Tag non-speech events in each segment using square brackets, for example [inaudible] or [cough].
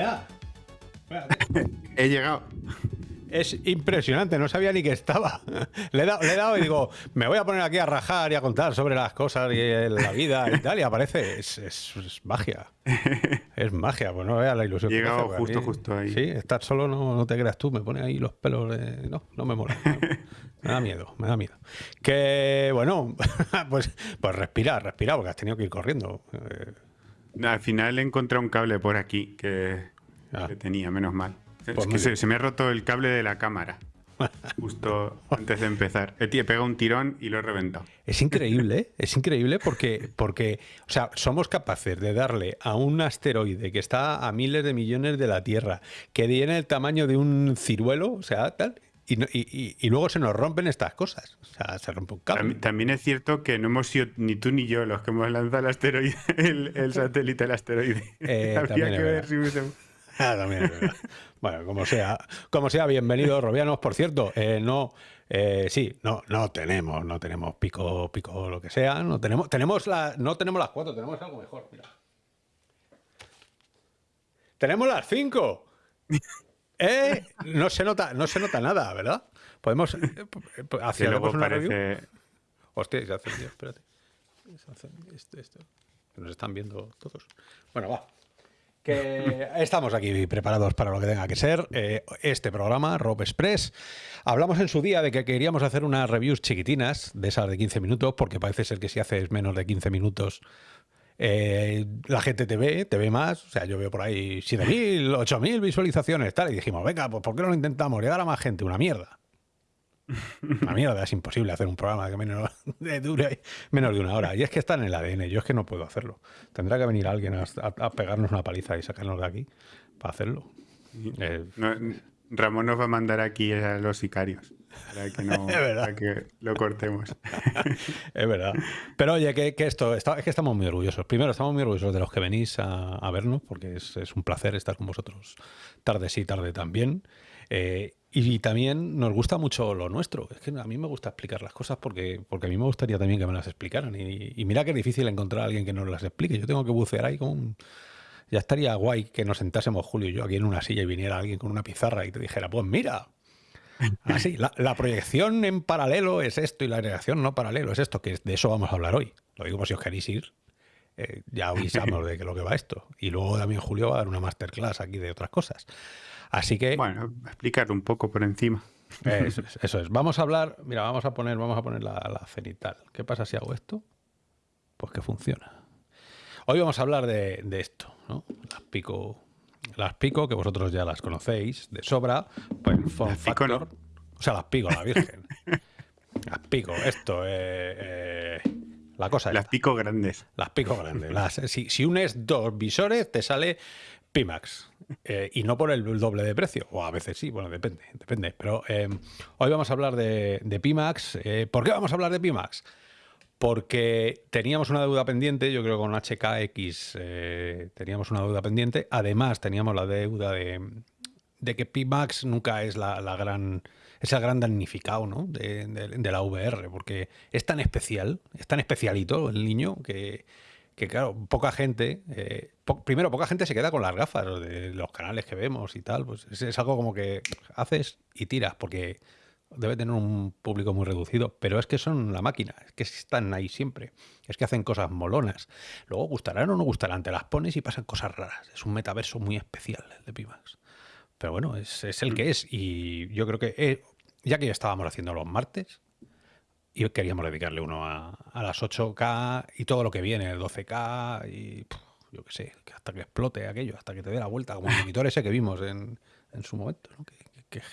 Ya. [laughs] He llegado. Es impresionante, no sabía ni que estaba. [laughs] Le he, dado, le he dado y digo, me voy a poner aquí a rajar y a contar sobre las cosas y la vida y tal, y aparece. Es, es- es magia. [laughs] Es magia, pues no veas la ilusión. He que llegado hace, justo, mí- justo ahí. Sí, estar solo no, no te creas tú, me pone ahí los pelos. de- No, no me mola. no. Me da miedo, me da miedo. Que bueno, pues, pues respira, respira, porque has tenido que ir corriendo. Eh, Al final he encontrado un cable por aquí que, Ah. que tenía, menos mal. Pues es muy que se, me ha roto el cable de la cámara. [laughs] Justo antes de empezar. He he pegado un tirón y lo he reventado. Es increíble, ¿eh? es increíble porque, porque, o sea, somos capaces de darle a un asteroide que está a miles de millones de la Tierra, que tiene el tamaño de un ciruelo, o sea, tal, y, luego se nos rompen estas cosas. O sea, se rompe un cable. También, también es cierto que no hemos sido ni tú ni yo los que hemos lanzado el asteroide, [laughs] el, el satélite al asteroide. [laughs] Eh, [laughs] Habría que ver si hubiese... Ah, también es verdad. Bueno, como sea, como sea, bienvenidos, Robianos. Por cierto, eh, no, eh, sí, no, no tenemos, no tenemos pico, pico, lo que sea. No tenemos, tenemos la, no tenemos las cuatro, tenemos algo mejor. Mira. Tenemos las cinco. ¿Eh? No se nota, no se nota nada, ¿verdad? Podemos eh, p- p- Que hacia luego una review. parece... Hostia, se hace, tío, espérate. Se hace esto. Que Nos están viendo todos. Bueno, va. Que estamos aquí preparados para lo que tenga que ser. Eh, este programa, Rob Express. Hablamos en su día de que queríamos hacer unas reviews chiquitinas, de esas de 15 minutos, porque parece ser que si haces menos de 15 minutos, eh, la gente te ve, te ve más. O sea, yo veo por ahí 7.000, 8.000 visualizaciones, tal. Y dijimos, venga, pues ¿por qué no lo intentamos? Llegar a más gente, una mierda. [laughs] Una mierda, es imposible hacer un programa que menos [laughs] de dure menos de una hora. Y es que está en el ADN, yo es que no puedo hacerlo. Tendrá que venir alguien a, a- a pegarnos una paliza y sacarnos de aquí para hacerlo. Eh, No, Ramón nos va a mandar aquí a los sicarios para que, no, [laughs] para que lo cortemos. [laughs] es verdad. Pero oye, que, que esto, está- es que estamos muy orgullosos. Primero, estamos muy orgullosos de los que venís a, a vernos, porque es, es un placer estar con vosotros tarde sí, tarde también. Eh, y también nos gusta mucho lo nuestro. Es que a mí me gusta explicar las cosas porque, porque a mí me gustaría también que me las explicaran. Y, y mira que es difícil encontrar a alguien que nos las explique. Yo tengo que bucear ahí con un... Ya estaría guay que nos sentásemos Julio y yo aquí en una silla y viniera alguien con una pizarra y te dijera, pues mira, Así, la, la proyección en paralelo es esto y la proyección no paralelo es esto, que de eso vamos a hablar hoy. Lo digo por si os queréis ir. eh, ya avisamos de que lo que va esto. Y luego también Julio va a dar una masterclass aquí de otras cosas. Así que Bueno, explicar un poco por encima. eso, es, eso es. Vamos a hablar, mira, vamos a poner, vamos a poner la, la cenital. ¿Qué pasa si hago esto? Pues que funciona. Hoy vamos a hablar de, de esto, ¿no? Las pico, las pico, que vosotros ya las conocéis de sobra. Pues no. factor. O sea, las pico, la virgen. [laughs] las pico, esto, eh, eh, la cosa Las esta. pico grandes. Las pico grandes. Las, si, si unes dos visores, te sale Pimax. Eh, y no por el doble de precio. O a veces sí, bueno, depende, depende. Pero eh, hoy vamos a hablar de, de Pimax. Eh, ¿Por qué vamos a hablar de Pimax? Porque teníamos una deuda pendiente, yo creo que con HKX eh, teníamos una deuda pendiente. Además, teníamos la deuda de, de que Pimax nunca es la, gran es el gran damnificado ¿no? de, de- de la VR, porque es tan especial, es tan especialito el niño que, claro, poca gente, eh, primero poca gente se queda con las gafas de los canales que vemos y tal, pues es, es algo como que haces y tiras, porque debe tener un público muy reducido, pero es que son la máquina, es que están ahí siempre, es que hacen cosas molonas. Luego gustarán o no gustarán, te las pones y pasan cosas raras. Es un metaverso muy especial el de Pimax. Pero bueno, es, es el que es. Y yo creo que, eh, ya que ya estábamos haciendo los martes, y queríamos dedicarle uno a, a las 8K y todo lo que viene, el 12K y puf, yo qué sé, hasta que explote aquello, hasta que te dé la vuelta, como el monitor ese que vimos en, en su momento, ¿no? Que,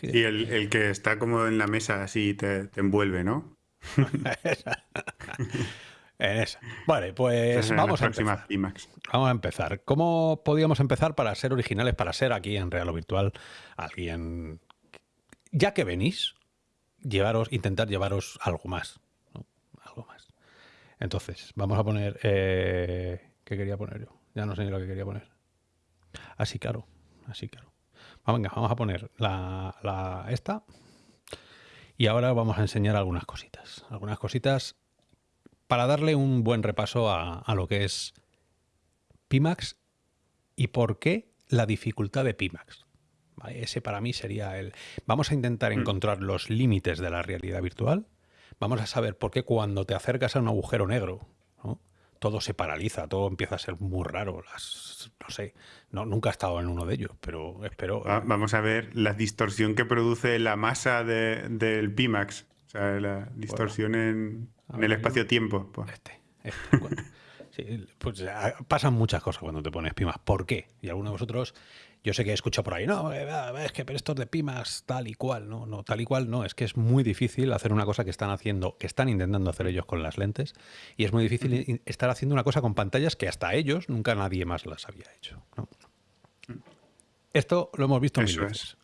Y el, el que está como en la mesa así te, te envuelve, ¿no? [laughs] En esa. Vale, pues Esa vamos a empezar. Vamos a empezar. ¿Cómo podíamos empezar para ser originales, para ser aquí en Real o Virtual alguien, ya que venís, llevaros, intentar llevaros algo más, ¿no? algo más. Entonces, vamos a poner, eh, ¿qué quería poner yo? Ya no sé ni lo que quería poner. Así claro, así claro. Ah, venga, vamos a poner la, la esta y ahora vamos a enseñar algunas cositas, algunas cositas para darle un buen repaso a, a lo que es Pimax y por qué la dificultad de Pimax. Ese para mí sería el... Vamos a intentar mm. encontrar los límites de la realidad virtual. Vamos a saber por qué cuando te acercas a un agujero negro, todo se paraliza, todo empieza a ser muy raro. Las, no sé, no, nunca he estado en uno de ellos, pero espero... vamos a ver la distorsión que produce la masa del Pimax. O sea, la distorsión en, el espacio-tiempo. Pues. Este, este [laughs] sí, pues pasan muchas cosas cuando te pones Pimax. ¿Por qué? Y algunos de vosotros yo sé que he escuchado por ahí, no, eh, es que pero estos de Pimax tal y cual, no, no, tal y cual no, es que es muy difícil hacer una cosa que están haciendo, que están intentando hacer ellos con las lentes, y es muy difícil estar haciendo una cosa con pantallas que hasta ellos nunca nadie más las había hecho. Esto lo hemos visto mil veces.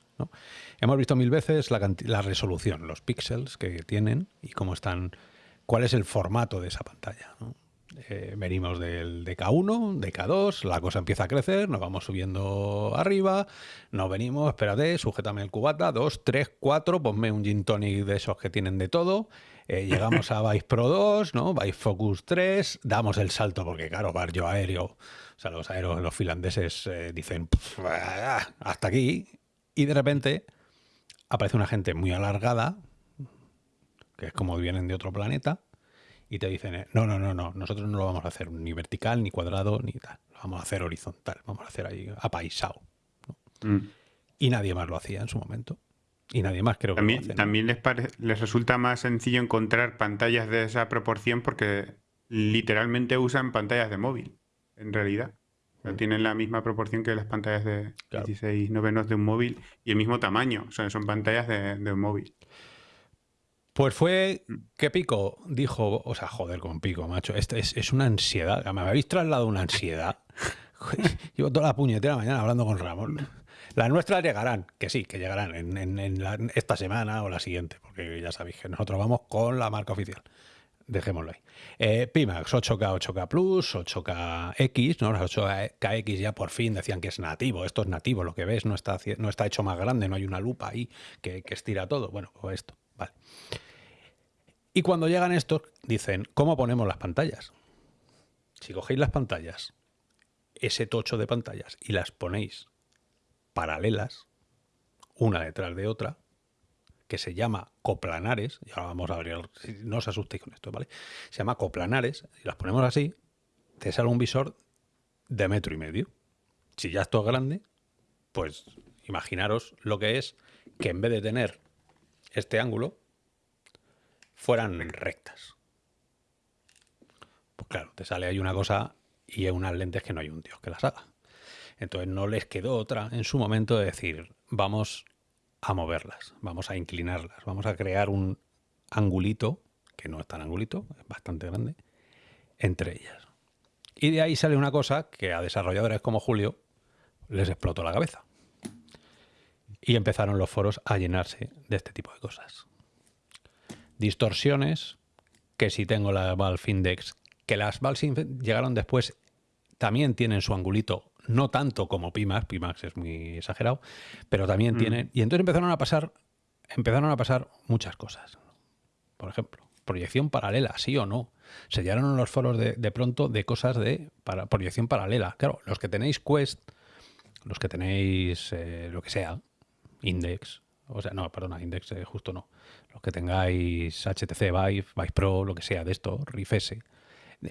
Hemos visto mil veces la, la resolución, los píxeles que tienen y cómo están, cuál es el formato de esa pantalla. ¿no? Eh, venimos del DK1, DK2, la cosa empieza a crecer, nos vamos subiendo arriba, nos venimos, espérate, sujétame el cubata, 2, 3, 4, ponme un gin tonic de esos que tienen de todo, eh, [laughs] llegamos a Vice Pro 2, ¿no? Vice Focus 3, damos el salto porque claro, barrio aéreo, o sea, los aéreos, los finlandeses eh, dicen hasta aquí y de repente aparece una gente muy alargada, que es como vienen de otro planeta, y te dicen, eh, no, no, no, no, nosotros no lo vamos a hacer ni vertical, ni cuadrado, ni tal. Lo vamos a hacer horizontal, vamos a hacer ahí apaisado. Mm. Y nadie más lo hacía en su momento. Y nadie más creo que también, lo hace, También les, les resulta más sencillo encontrar pantallas de esa proporción porque literalmente usan pantallas de móvil, en realidad. Mm. tienen la misma proporción que las pantallas de 16 novenos de un móvil y el mismo tamaño. O sea, son pantallas de, de un móvil. Pues fue que Pico dijo, o sea, joder con Pico, macho, este es, una ansiedad, me habéis trasladado una ansiedad. [laughs] Llevo toda la puñetera mañana hablando con Ramón. Las nuestras llegarán, que sí, que llegarán en, esta semana o la siguiente, porque ya sabéis que nosotros vamos con la marca oficial. Dejémoslo ahí. Eh, Pimax 8K, 8K Plus, 8KX, ¿no? Las 8KX ya por fin decían que es nativo. Esto es nativo, lo que ves no está, no está hecho más grande, no hay una lupa ahí que, que estira todo. Bueno, pues esto. Vale. Y cuando llegan estos, dicen, ¿cómo ponemos las pantallas? Si cogéis las pantallas, ese tocho de pantallas, y las ponéis paralelas, una detrás de otra, que se llama coplanares, y ahora vamos a abrir, no os asustéis con esto, ¿vale? Se llama coplanares, y las ponemos así, te sale un visor de metro y medio. Si ya esto es grande, pues imaginaros lo que es que en vez de tener este ángulo, fueran rectas. Pues claro, te sale ahí una cosa y es unas lentes que no hay un dios que las haga. Entonces no les quedó otra en su momento de decir, vamos a moverlas, vamos a inclinarlas, vamos a crear un angulito, que no es tan angulito, es bastante grande, entre ellas. Y de ahí sale una cosa que a desarrolladores como Julio les explotó la cabeza. Y empezaron los foros a llenarse de este tipo de cosas distorsiones, que si tengo la Valve Index, que las Valve llegaron después, también tienen su angulito, no tanto como Pimax, Pimax es muy exagerado, pero también mm. tienen... Y entonces empezaron a pasar, empezaron a pasar muchas cosas. Por ejemplo, proyección paralela, sí o no. Se llenaron los foros de, pronto de cosas de para, proyección paralela. Claro, los que tenéis Quest, los que tenéis eh, lo que sea, Index, o sea, no, perdona, Index eh, justo no. Los que tengáis HTC Vive, Vive Pro, lo que sea de esto, Rift S.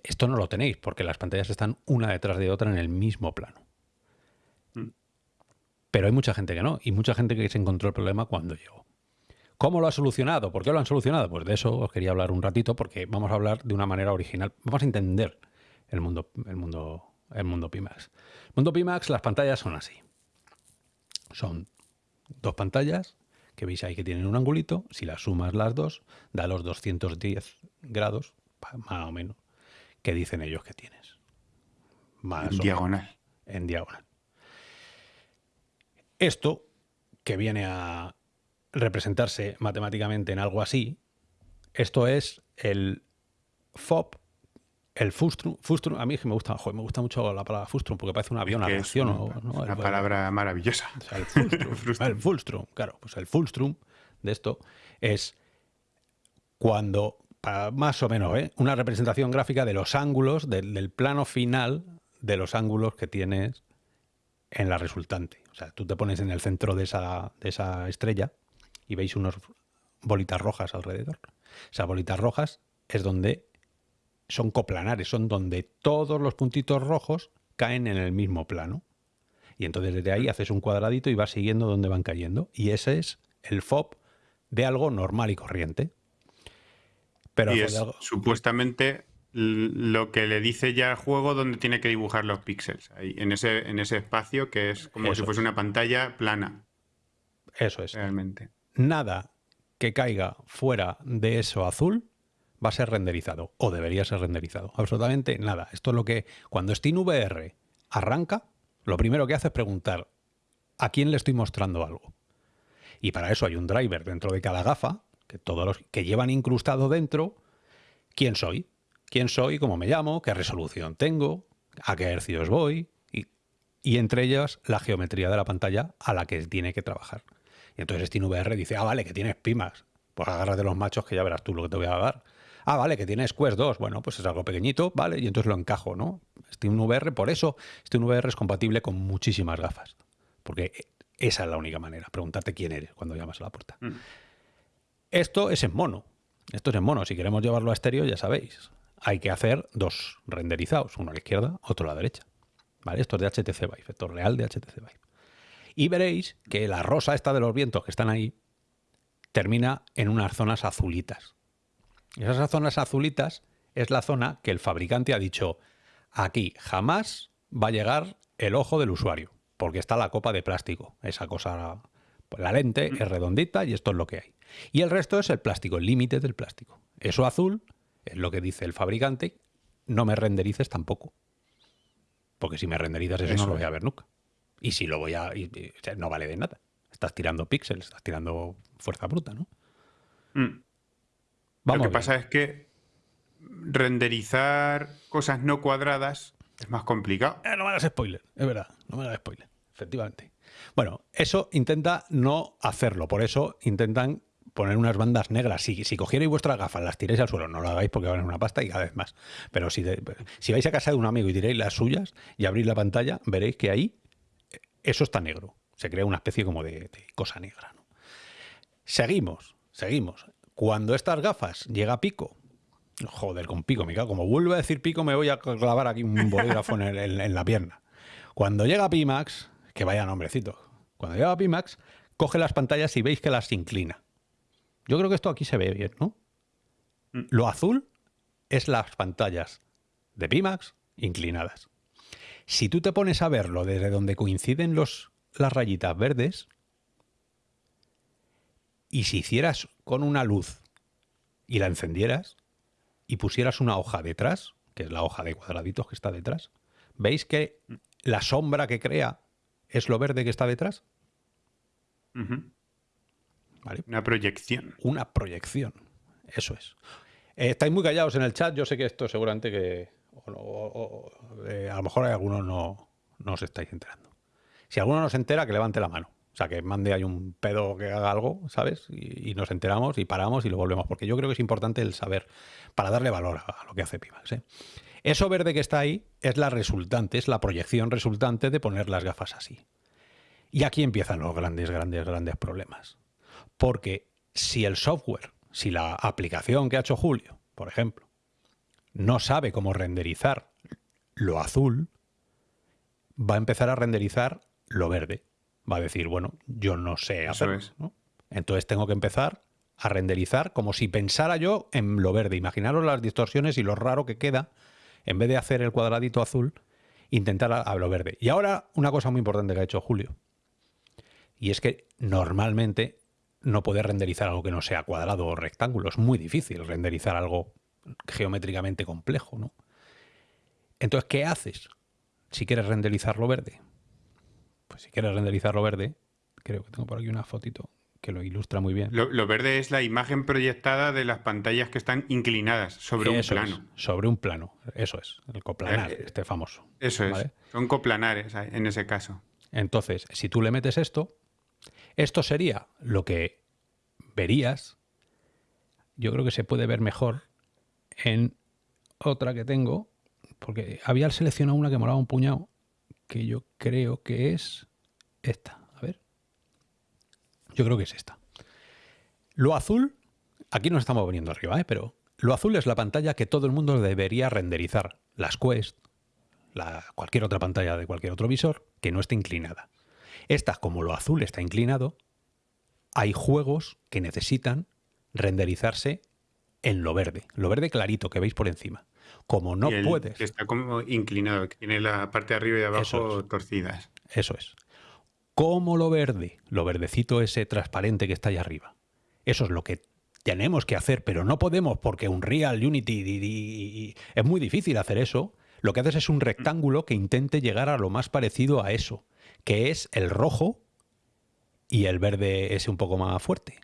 Esto no lo tenéis porque las pantallas están una detrás de otra en el mismo plano. Mm. Pero hay mucha gente que no, y mucha gente que se encontró el problema cuando llegó. ¿Cómo lo ha solucionado? ¿Por qué lo han solucionado? Pues de eso os quería hablar un ratito, porque vamos a hablar de una manera original. Vamos a entender el mundo, el mundo, el mundo Pimax. El mundo Pimax, las pantallas son así. Son dos pantallas que veis ahí que tienen un angulito, si las sumas las dos, da los 210 grados, más o menos, que dicen ellos que tienes. Más en diagonal. en diagonal. Esto, que viene a representarse matemáticamente en algo así, esto es el FOB el fustrum, fustrum, a mí me gusta, me gusta mucho la palabra fustrum porque parece un avión, es una, una palabra maravillosa. el, fulstrum, [laughs] claro, pues el fulstrum de esto es cuando, más o menos, ¿eh? una representación gráfica de los ángulos, del, plano final de los ángulos que tienes en la resultante. O sea, tú te pones en el centro de esa, de esa estrella y veis unas bolitas rojas alrededor. Esas bolitas rojas es donde son coplanares, son donde todos los puntitos rojos caen en el mismo plano. Y entonces desde ahí haces un cuadradito y vas siguiendo donde van cayendo. Y ese es el FOB de algo normal y corriente. Pero y supuestamente lo que le dice ya al juego donde tiene que dibujar los píxeles, en, ese, en ese espacio que es como si fuese una pantalla plana. Eso es. Realmente. Nada que caiga fuera de eso azul va a ser renderizado o debería ser renderizado. Absolutamente nada. Esto es lo que cuando SteamVR arranca, lo primero que hace es preguntar a quién le estoy mostrando algo. Y para eso hay un driver dentro de cada gafa que todos los que llevan incrustado dentro quién soy, quién soy, cómo me llamo, qué resolución tengo, a qué hercios voy y, y entre ellas la geometría de la pantalla a la que tiene que trabajar. Y entonces SteamVR dice, ah, vale, que tienes pimas. Pues agárrate los machos que ya verás tú lo que te voy a dar. Ah, vale, que tienes Quest 2. Bueno, pues es algo pequeñito, vale, y entonces lo encajo, ¿no? SteamVR, por eso SteamVR es compatible con muchísimas gafas. Porque esa es la única manera, preguntarte quién eres cuando llamas a la puerta. Mm. Esto es en mono. Esto es en mono. Si queremos llevarlo a estéreo, ya sabéis. Hay que hacer dos renderizados, uno a la izquierda, otro a la derecha. ¿Vale? Esto es de HTC Vive, esto es real de HTC Vive. Y veréis que la rosa esta de los vientos que están ahí termina en unas zonas azulitas. Esas zonas azulitas es la zona que el fabricante ha dicho, aquí jamás va a llegar el ojo del usuario, porque está la copa de plástico, esa cosa, pues la lente es redondita y esto es lo que hay. Y el resto es el plástico, el límite del plástico. Eso azul es lo que dice el fabricante, no me renderices tampoco. Porque si me renderizas eso, no lo voy a ver nunca. Y si lo voy a... no vale de nada. Estás tirando píxeles, estás tirando fuerza bruta, ¿no? Mm. Lo que pasa es que renderizar cosas no cuadradas es más complicado. Eh, no me hagas spoiler, es verdad, no me hagas spoiler, efectivamente. Bueno, eso intenta no hacerlo, por eso intentan poner unas bandas negras. Si, si cogierais vuestras gafas, las tiréis al suelo, no lo hagáis porque van en una pasta y cada vez más. Pero si, si vais a casa de un amigo y tiréis las suyas y abrís la pantalla, veréis que ahí eso está negro. Se crea una especie como de, cosa negra. Seguimos, seguimos. Cuando estas gafas llega a pico, joder, con pico, me cago, como vuelvo a decir pico, me voy a clavar aquí un bolígrafo en, la pierna. Cuando llega Pimax, que vaya nombrecito, cuando llega Pimax, coge las pantallas y veis que las inclina. Yo creo que esto aquí se ve bien, ¿no? Mm. Lo azul es las pantallas de Pimax inclinadas. Si tú te pones a verlo desde donde coinciden los, las rayitas verdes, y si hicieras con una luz y la encendieras y pusieras una hoja detrás, que es la hoja de cuadraditos que está detrás, ¿veis que la sombra que crea es lo verde que está detrás? Una proyección. Una proyección, eso es. Eh, estáis muy callados en el chat, yo sé que esto seguramente que o, eh, a lo mejor hay algunos no, no os estáis enterando. Si alguno no se entera, que levante la mano. O sea, que mande ahí un pedo que haga algo, ¿sabes? Y, nos enteramos y paramos y lo volvemos. Porque yo creo que es importante el saber para darle valor a, lo que hace Pimax. ¿eh? Eso verde que está ahí es la resultante, es la proyección resultante de poner las gafas así. Y aquí empiezan los grandes, grandes, grandes problemas. Porque si el software, si la aplicación que ha hecho Julio, por ejemplo, no sabe cómo renderizar lo azul, va a empezar a renderizar lo verde. Va a decir, bueno, yo no sé hacerlo. Entonces tengo que empezar a renderizar como si pensara yo en lo verde. Imaginaros las distorsiones y lo raro que queda, en vez de hacer el cuadradito azul, intentar a, lo verde. Y ahora una cosa muy importante que ha hecho Julio. Y es que normalmente no puede renderizar algo que no sea cuadrado o rectángulo. Es muy difícil renderizar algo geométricamente complejo, ¿no? Entonces, ¿qué haces si quieres renderizarlo verde? Pues si quieres renderizarlo verde, creo que tengo por aquí una fotito que lo ilustra muy bien. Lo, verde es la imagen proyectada de las pantallas que están inclinadas sobre un plano. sobre un plano, eso es, el coplanar, eh, este famoso. Eso es, son coplanares en ese caso. Entonces, si tú le metes esto, esto sería lo que verías, yo creo que se puede ver mejor en otra que tengo, porque había seleccionado una que molaba un puñado, que yo creo que es esta. A ver. Yo creo que es esta. Lo azul, aquí nos estamos veniendo arriba, ¿eh? pero lo azul es la pantalla que todo el mundo debería renderizar. Las Quest, la, cualquier otra pantalla de cualquier otro visor que no esté inclinada. Esta, como lo azul está inclinado, hay juegos que necesitan renderizarse en lo verde, lo verde clarito que veis por encima. Como no puedes. Que está como inclinado, que tiene la parte de arriba y de abajo torcidas. Eso es. Como lo verde, lo verdecito ese transparente que está ahí arriba. Eso es lo que tenemos que hacer, pero no podemos porque un Real Unity es muy difícil hacer eso. Lo que haces es un rectángulo que intente llegar a lo más parecido a eso, que es el rojo y el verde ese un poco más fuerte,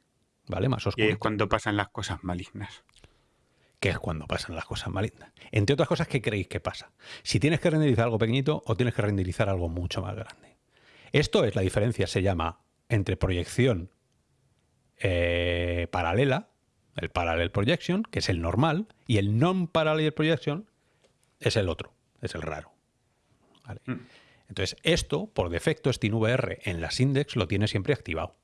¿vale? Más oscuro. Y es cuando pasan las cosas malignas. Que es cuando pasan las cosas malignas. Entre otras cosas, ¿qué creéis que pasa? Si tienes que renderizar algo pequeñito o tienes que renderizar algo mucho más grande. Esto es la diferencia, se llama entre proyección eh, paralela, el parallel projection, que es el normal, y el non-parallel projection es el otro, es el raro. Mm. Entonces, esto, por defecto, SteamVR en las index lo tiene siempre activado.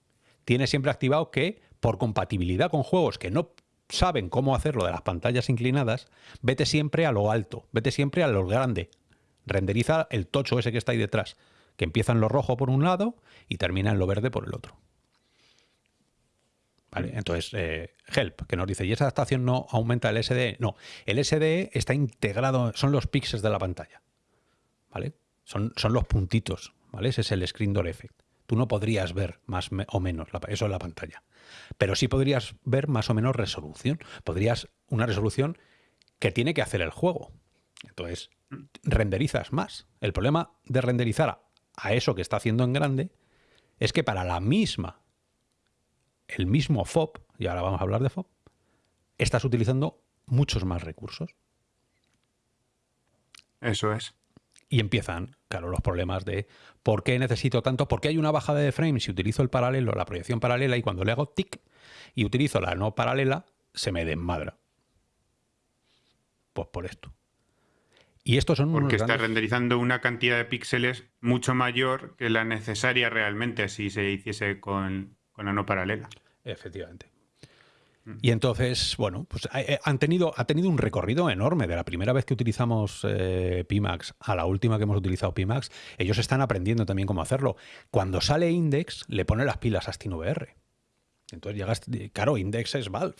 Tiene siempre activado que, por compatibilidad con juegos que no saben cómo hacerlo de las pantallas inclinadas, vete siempre a lo alto, vete siempre a lo grande. Renderiza el tocho ese que está ahí detrás, que empieza en lo rojo por un lado y termina en lo verde por el otro. ¿Vale? Entonces, eh, Help, que nos dice, ¿y esa adaptación no aumenta el SDE? No, el SDE está integrado, son los píxeles de la pantalla. ¿Vale? Son, son los puntitos, ¿vale? Ese es el Screen Door Effect. Tú no podrías ver más o menos eso en la pantalla. Pero sí podrías ver más o menos resolución. Podrías una resolución que tiene que hacer el juego. Entonces, renderizas más. El problema de renderizar a eso que está haciendo en grande es que para la misma el mismo FOB, y ahora vamos a hablar de FOB, estás utilizando muchos más recursos. Eso es. Y empiezan, claro, los problemas de por qué necesito tanto, por qué hay una bajada de frames si utilizo el paralelo, la proyección paralela, y cuando le hago tic y utilizo la no paralela, se me desmadra. Pues por esto. Y estos son Porque está renderizando una cantidad de píxeles mucho mayor que la necesaria realmente si se hiciese con, con la no paralela. Efectivamente. Y entonces, bueno, pues eh, han tenido, ha tenido un recorrido enorme. De la primera vez que utilizamos eh, Pimax a la última que hemos utilizado Pimax, ellos están aprendiendo también cómo hacerlo. Cuando sale Index, le pone las pilas a SteamVR. Entonces llegas, claro, Index es Valve.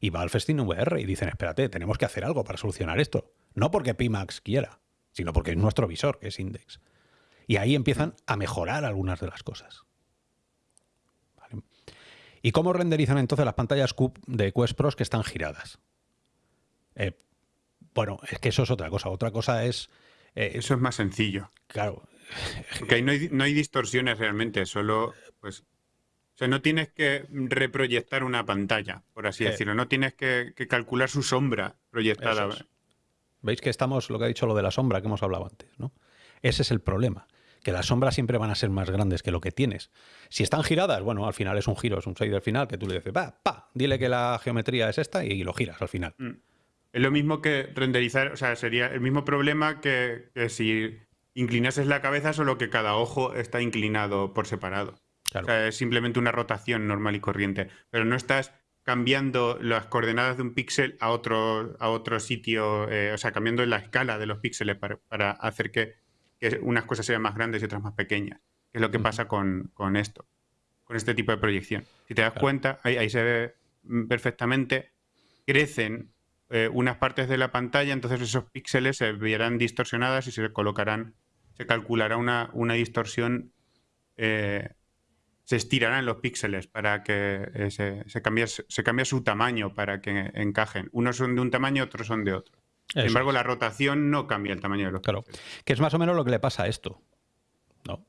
Y Valve es SteamVR. Y dicen, espérate, tenemos que hacer algo para solucionar esto. No porque Pimax quiera, sino porque es nuestro visor, que es Index. Y ahí empiezan a mejorar algunas de las cosas. ¿Y cómo renderizan entonces las pantallas de Quest Pros que están giradas? Eh, bueno, es que eso es otra cosa. Otra cosa es... Eh, eso es más sencillo. Claro. Porque ahí no hay, distorsiones realmente, solo pues... O sea, no tienes que reproyectar una pantalla, por así eh. decirlo. No tienes que, calcular su sombra proyectada. Veis que estamos, lo que ha dicho lo de la sombra que hemos hablado antes, ¿no? Ese es el problema que las sombras siempre van a ser más grandes que lo que tienes. Si están giradas, bueno, al final es un giro, es un shader final que tú le dices, va, pa, dile que la geometría es esta y lo giras al final. Mm. Es lo mismo que renderizar, o sea, sería el mismo problema que, si inclinases la cabeza, solo que cada ojo está inclinado por separado. O sea, es simplemente una rotación normal y corriente. Pero no estás cambiando las coordenadas de un píxel a otro, a otro sitio, eh, o sea, cambiando la escala de los píxeles para hacer que que unas cosas sean más grandes y otras más pequeñas, que es lo que pasa con, esto, con este tipo de proyección. Si te das cuenta, ahí, se ve perfectamente, crecen eh, unas partes de la pantalla, entonces esos píxeles se verán distorsionadas y se colocarán, se calculará una, una distorsión, eh, se estirarán los píxeles para que eh, se, se, cambie, se cambie su tamaño para que encajen. Unos son de un tamaño, otros son de otro. Sin embargo, la rotación no cambia el tamaño de los Claro, que es más o menos lo que le pasa a esto. ¿No?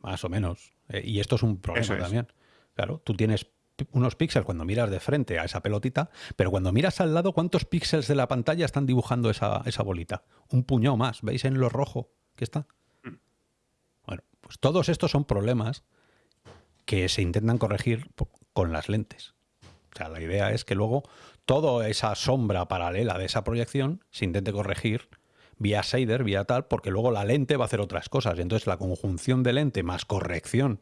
Más o menos. Eh, y esto es un problema también. Claro, tú tienes unos píxeles cuando miras de frente a esa pelotita, pero cuando miras al lado, ¿cuántos píxeles de la pantalla están dibujando esa, esa bolita? Un puñado más. ¿Veis en lo rojo que está? Mm. Bueno, pues todos estos son problemas que se intentan corregir con las lentes. O sea, la idea es que luego toda esa sombra paralela de esa proyección se intente corregir vía shader, vía tal, porque luego la lente va a hacer otras cosas. Y entonces la conjunción de lente más corrección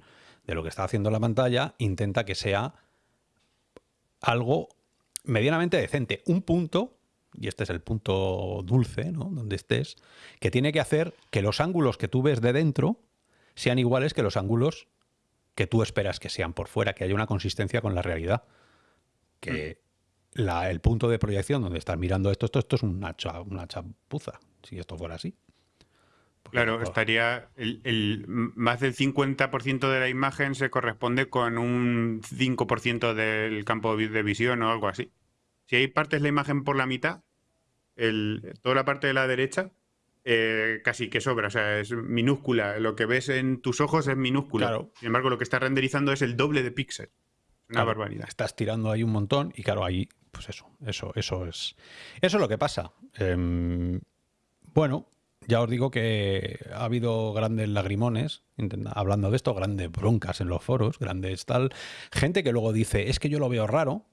de lo que está haciendo la pantalla intenta que sea algo medianamente decente. Un punto, y este es el punto dulce, ¿no? Donde estés, que tiene que hacer que los ángulos que tú ves de dentro sean iguales que los ángulos que tú esperas que sean por fuera, que haya una consistencia con la realidad. Que mm. el punto de proyección donde estás mirando esto, esto, esto es una, una chapuza, si esto fuera así. claro, estaría el, más del 50% de la imagen se corresponde con un 5% del campo de visión o algo así. Si hay partes de la imagen por la mitad, toda la parte de la derecha eh, casi que sobra, o sea, es minúscula. Lo que ves en tus ojos es minúscula. Sin embargo, lo que está renderizando es el doble de píxel. Una barbaridad. Estás tirando ahí un montón y claro, ahí, pues eso, eso, eso es. Eso es lo que pasa. Em, bueno, ya os digo que ha habido grandes lagrimones hablando de esto, grandes broncas en los foros, grandes tal. Gente que luego dice, es que yo lo veo raro,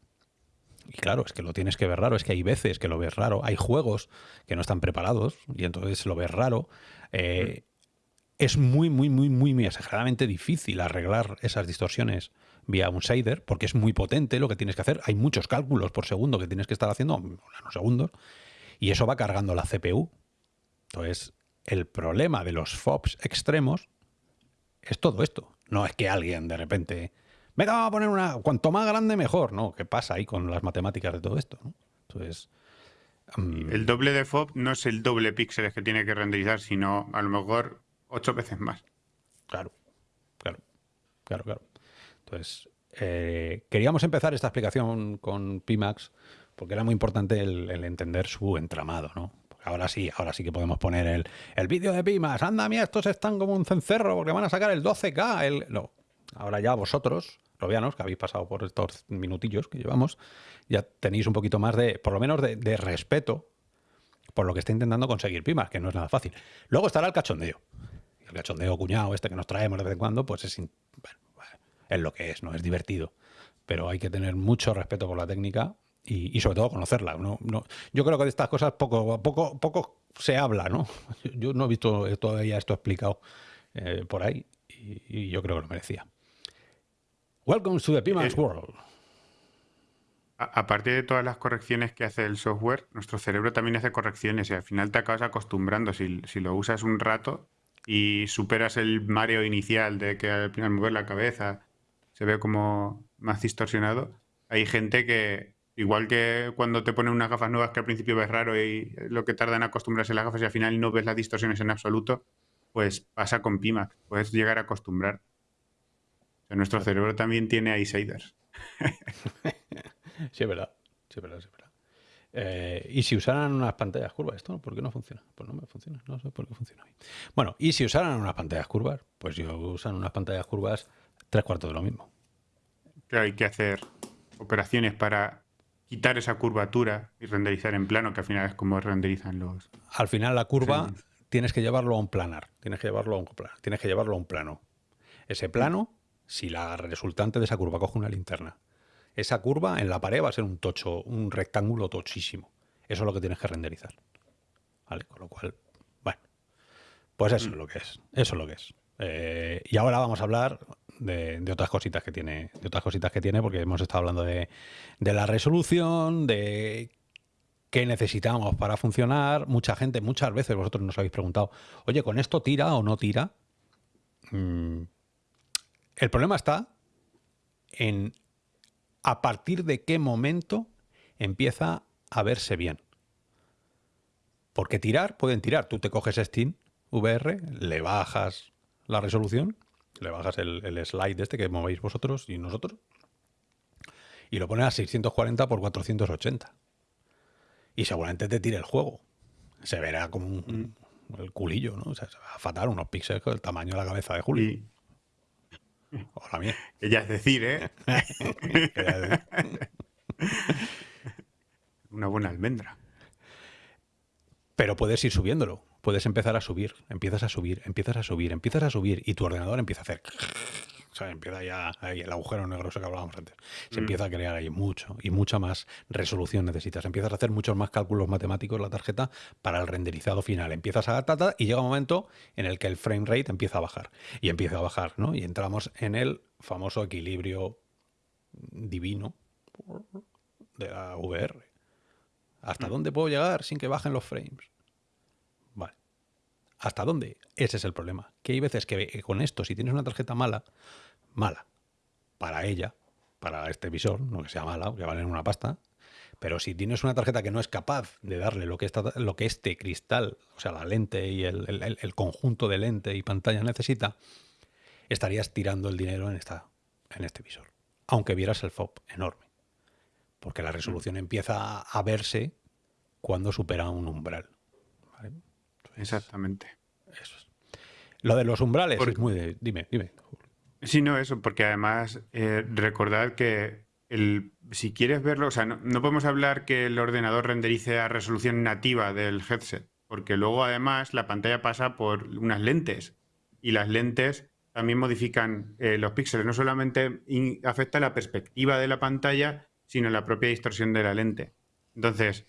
y claro, es que lo tienes que ver raro, es que hay veces que lo ves raro, hay juegos que no están preparados y entonces lo ves raro. Eh, es muy, muy, muy, muy, muy exageradamente difícil arreglar esas distorsiones vía un shader porque es muy potente lo que tienes que hacer. Hay muchos cálculos por segundo que tienes que estar haciendo, segundos y eso va cargando la CPU. Entonces, el problema de los FOBs extremos es todo esto. No es que alguien de repente venga, vamos a poner una, cuanto más grande mejor, ¿no? ¿Qué pasa ahí con las matemáticas de todo esto? Entonces... Mm, el doble de FOB no es el doble píxeles que tiene que renderizar, sino a lo mejor ocho veces más. Claro, claro, claro, claro. Entonces, eh, queríamos empezar esta explicación con Pimax porque era muy importante el, entender su entramado, ¿no? ahora sí, ahora sí que podemos poner el, el vídeo de Pimax. Anda, mira, estos están como un cencerro porque van a sacar el 12K. El... No, ahora ya vosotros que habéis pasado por estos minutillos que llevamos, ya tenéis un poquito más de, por lo menos de, respeto por lo que está intentando conseguir Pimas, que no es nada fácil. Luego estará el cachondeo. El cachondeo cuñado este que nos traemos de vez en cuando, pues es, es lo que es, ¿no? Es divertido. Pero hay que tener mucho respeto por la técnica y, sobre todo conocerla. ¿no? yo creo que de estas cosas poco, poco, poco se habla, ¿no? [laughs] Yo no he visto todavía esto explicado eh, por ahí y yo creo que lo merecía. Welcome to the Pimax eh, World. Aparte de todas las correcciones que hace el software, nuestro cerebro también hace correcciones y al final te acabas acostumbrando. Si, lo usas un rato y superas el mareo inicial de que al final mover la cabeza se ve como más distorsionado, hay gente que, igual que cuando te ponen unas gafas nuevas que al principio ves raro y lo que tarda en acostumbrarse las gafas y al final no ves las distorsiones en absoluto, pues pasa con Pimax. Puedes llegar a acostumbrar nuestro cerebro también tiene shaders. sí, es verdad. Sí, es verdad, sí, verdad. Eh, y si usaran unas pantallas curvas, ¿esto por qué no funciona? Pues no me funciona, no sé por qué funciona. Bueno, y si usaran unas pantallas curvas, pues yo usan unas pantallas curvas tres cuartos de lo mismo. Claro, hay que hacer operaciones para quitar esa curvatura y renderizar en plano, que al final es como renderizan los... Al final la curva tienes que llevarlo a un planar, tienes que llevarlo a un planar, tienes que llevarlo a un plano. Ese plano si la resultante de esa curva coge una linterna. Esa curva en la pared va a ser un tocho, un rectángulo tochísimo. Eso es lo que tienes que renderizar. ¿Vale? Con lo cual, bueno, pues eso es lo que es. Eso es lo que es. Eh, y ahora vamos a hablar de, otras cositas que tiene, de otras cositas que tiene, porque hemos estado hablando de, la resolución, de qué necesitamos para funcionar. Mucha gente, muchas veces vosotros nos habéis preguntado, oye, ¿con esto tira o no tira? Mm, el problema está en a partir de qué momento empieza a verse bien. Porque tirar, pueden tirar. Tú te coges Steam VR, le bajas la resolución, le bajas el, slide este que movéis vosotros y nosotros, y lo pones a 640 por 480. Y seguramente te tire el juego. Se verá como un, mm. el culillo, ¿no? O sea, se va a fatar unos píxeles con el tamaño de la cabeza de Julio. Hola, mía. [laughs] Ella es decir, ¿eh? [laughs] [laughs] Una buena almendra. Pero puedes ir subiéndolo. Puedes empezar a subir. Empiezas a subir, empiezas a subir, empiezas a subir y tu ordenador empieza a hacer... [laughs] O sea, empieza ya ahí el agujero negro que hablábamos antes. Se Mm. empieza a crear ahí mucho y mucha más resolución necesitas. Empiezas a hacer muchos más cálculos matemáticos la tarjeta para el renderizado final. Empiezas a tata y llega un momento en el que el frame rate empieza a bajar. Y empieza a bajar, ¿no? Y entramos en el famoso equilibrio divino de la VR. ¿Hasta Mm. dónde puedo llegar sin que bajen los frames? ¿Hasta dónde? Ese es el problema. Que hay veces que eh, con esto, si tienes una tarjeta mala, mala, para ella, para este visor, no que sea mala, que valen una pasta, pero si tienes una tarjeta que no es capaz de darle lo que, esta- lo que este cristal, o sea, la lente y el, el- el- el conjunto de lente y pantalla necesita, estarías tirando el dinero en, esta, en este visor. Aunque vieras el FOB enorme. Porque la resolución empieza a verse cuando supera un umbral. Exactamente. Eso es. Lo de los umbrales Por- es muy de... Dime, dime. Sí, no, eso, porque además eh, recordad que el, si quieres verlo, o sea, no, no podemos hablar que el ordenador renderice a resolución nativa del headset, porque luego además la pantalla pasa por unas lentes y las lentes también modifican eh, los píxeles. No solamente afecta la perspectiva de la pantalla, sino la propia distorsión de la lente. Entonces,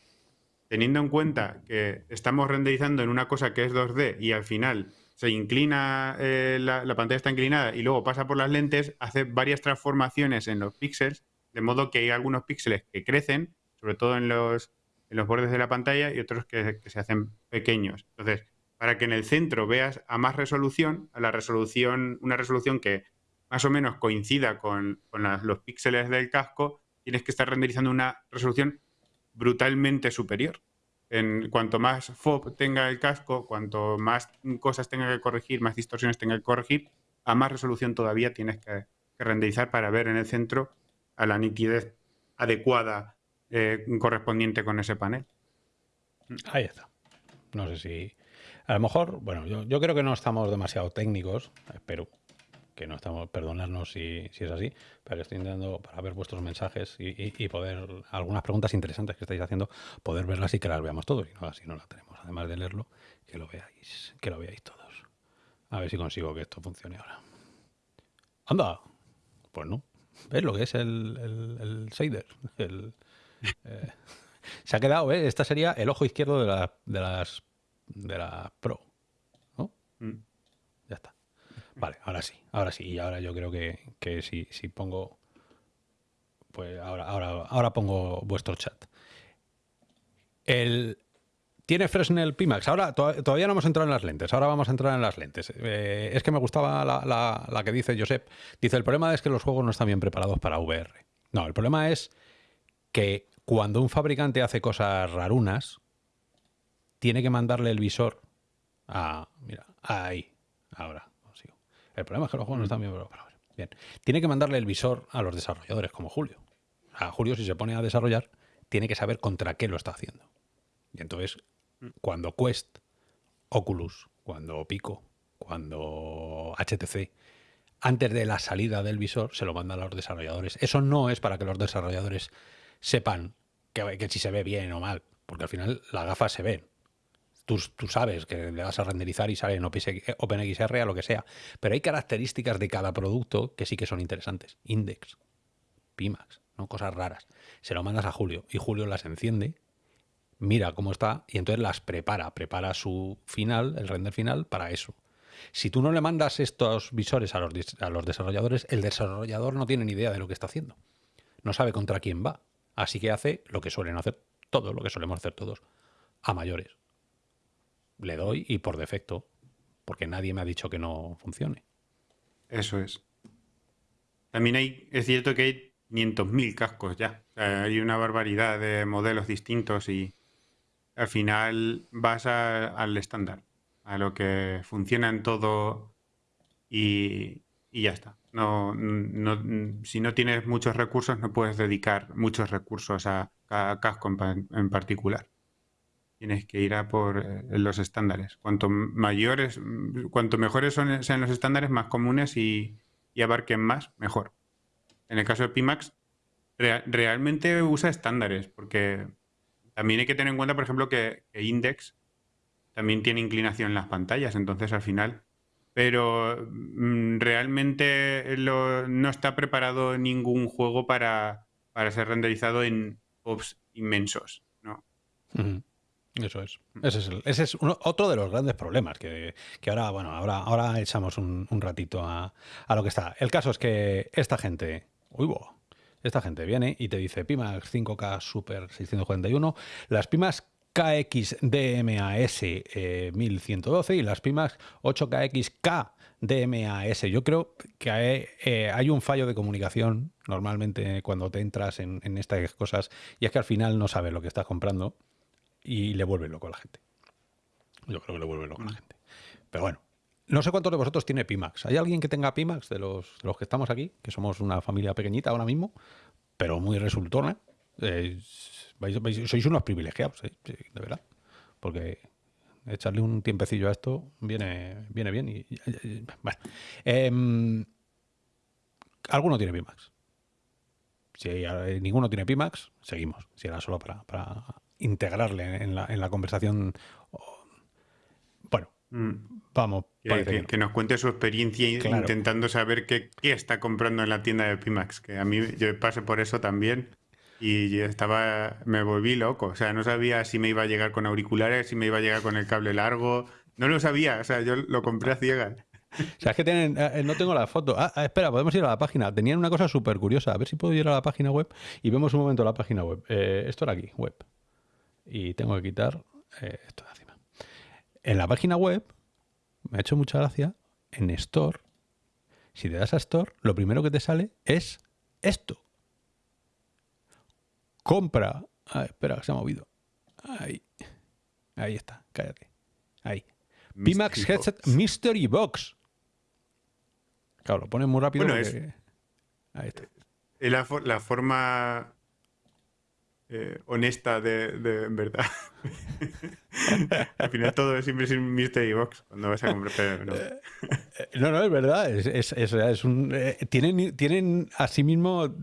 teniendo en cuenta que estamos renderizando en una cosa que es 2D y al final se inclina, eh, la, la pantalla está inclinada y luego pasa por las lentes, hace varias transformaciones en los píxeles, de modo que hay algunos píxeles que crecen, sobre todo en los, en los bordes de la pantalla, y otros que, se hacen pequeños. Entonces, para que en el centro veas a más resolución, a la resolución, una resolución que más o menos coincida con, con los píxeles del casco, tienes que estar renderizando una resolución brutalmente superior. En cuanto más FOB tenga el casco, cuanto más cosas tenga que corregir, más distorsiones tenga que corregir, a más resolución todavía tienes que, renderizar para ver en el centro a la nitidez adecuada eh, correspondiente con ese panel. Ahí está. No sé si... A lo mejor, bueno, yo, yo creo que no estamos demasiado técnicos, espero que no estamos, perdonadnos si, si es así, pero estoy intentando para ver vuestros mensajes y, y- poder, algunas preguntas interesantes que estáis haciendo, poder verlas y que las veamos todos, y no, así no las tenemos, además de leerlo, que lo veáis, que lo veáis todos. A ver si consigo que esto funcione ahora. ¡Anda! Pues no. ¿Ves lo que es el, el? El, eh, se ha quedado, ¿eh? Esta sería el ojo izquierdo de, la, de las de la Pro. ¿No? Mm. Vale, ahora sí, ahora sí. Y ahora yo creo que, que si, si pongo. Pues ahora, ahora, ahora pongo vuestro chat. El. Tiene Fresnel Pimax. Ahora to- todavía no hemos entrado en las lentes. Ahora vamos a entrar en las lentes. Eh, es que me gustaba la, la- la que dice Josep. Dice: el problema es que los juegos no están bien preparados para VR. No, el problema es que cuando un fabricante hace cosas rarunas, tiene que mandarle el visor a. Mira, ahí. Ahora. El problema es que los juegos no están bien preparados. Bien. Tiene que mandarle el visor a los desarrolladores, como Julio. A Julio, si se pone a desarrollar, tiene que saber contra qué lo está haciendo. Y entonces, cuando Quest, Oculus, cuando Pico, cuando HTC, antes de la salida del visor, se lo mandan a los desarrolladores. Eso no es para que los desarrolladores sepan que, que si se ve bien o mal, porque al final las gafas se ven. Tú, sabes que le vas a renderizar y sale en OpenXR a lo que sea. Pero hay características de cada producto que sí que son interesantes. Index, Pimax, ¿no? cosas raras. Se lo mandas a Julio y Julio las enciende, mira cómo está y entonces las prepara. Prepara su final, el render final, para eso. Si tú no le mandas estos visores a los, a los desarrolladores, el desarrollador no tiene ni idea de lo que está haciendo. No sabe contra quién va. Así que hace lo que suelen hacer todos, lo que solemos hacer todos, a mayores. Le doy y por defecto, porque nadie me ha dicho que no funcione. Eso es. También hay, es cierto que hay 500.000 cascos ya. Hay una barbaridad de modelos distintos y al final vas a- al estándar, a lo que funciona en todo y, y ya está. No, no- si no tienes muchos recursos, no puedes dedicar muchos recursos a cada casco en, en particular. Tienes que ir a por eh, los estándares. Cuanto mayores, cuanto mejores son, sean los estándares, más comunes y, abarquen más, mejor. En el caso de Pimax, rea- realmente usa estándares, porque también hay que tener en cuenta, por ejemplo, que, que Index también tiene inclinación en las pantallas, entonces al final pero mm, realmente no está preparado ningún juego para, para ser renderizado en POPs inmensos, ¿no? Eso es. Mm. Ese es, otro de los grandes problemas que, ahora, bueno, ahora, ahora echamos un, ratito a, lo que está. El caso es que esta gente, uy, esta gente viene y te dice Pimax 5K Super 641, las Pimax KX DMAS 1112 y las Pimax 8KX DMAS. Yo creo que hay, eh, hay, un fallo de comunicación normalmente cuando te entras en, en estas cosas y es que al final no sabes lo que estás comprando y le vuelve loco a la gente. Yo creo que le vuelve loco a la mm. gente. Pero bueno, no sé cuántos de vosotros tiene Pimax. ¿Hay alguien que tenga Pimax de los, los que estamos aquí? Que somos una familia pequeñita ahora mismo, pero muy resultona. Eh, sois unos privilegiados, eh, de verdad. Porque echarle un tiempecillo a esto viene, viene bien. Y, bueno. Em, ¿Alguno tiene Pimax? Si ninguno tiene Pimax, seguimos. Si era solo para, para integrarle en la, en la conversación. Bueno, mm. vamos. Que, nos cuente su experiencia intentando saber qué, qué, está comprando en la tienda de Pimax. Que a mí yo pasé por eso también y yo estaba, me volví loco. O sea, no sabía si me iba a llegar con auriculares, si me iba a llegar con el cable largo. No lo sabía. O sea, yo lo compré a ciegas. O sea, es que tienen, eh, no tengo la foto. Ah, ah, espera, podemos ir a la página. Tenían una cosa súper curiosa. A ver si puedo ir a la página web y vemos un momento la página web. Eh, esto era aquí, web y tengo que quitar eh, esto de encima. En la página web, me ha hecho mucha gracia, en Store, si te das a Store, lo primero que te sale es esto. Compra. Ah, espera, se ha movido. Ahí. Ahí está, cállate. Ahí. Pimax Headset Mystery Box. Claro, lo pones muy rápido. Ahí está. La, la forma eh, honesta de, en verdad. [laughs] Al final todo es siempre un mystery box cuando vas a comprar. no. Eh, no, no, es verdad. Es, es, es, un, eh, tienen, tienen a sí mismo.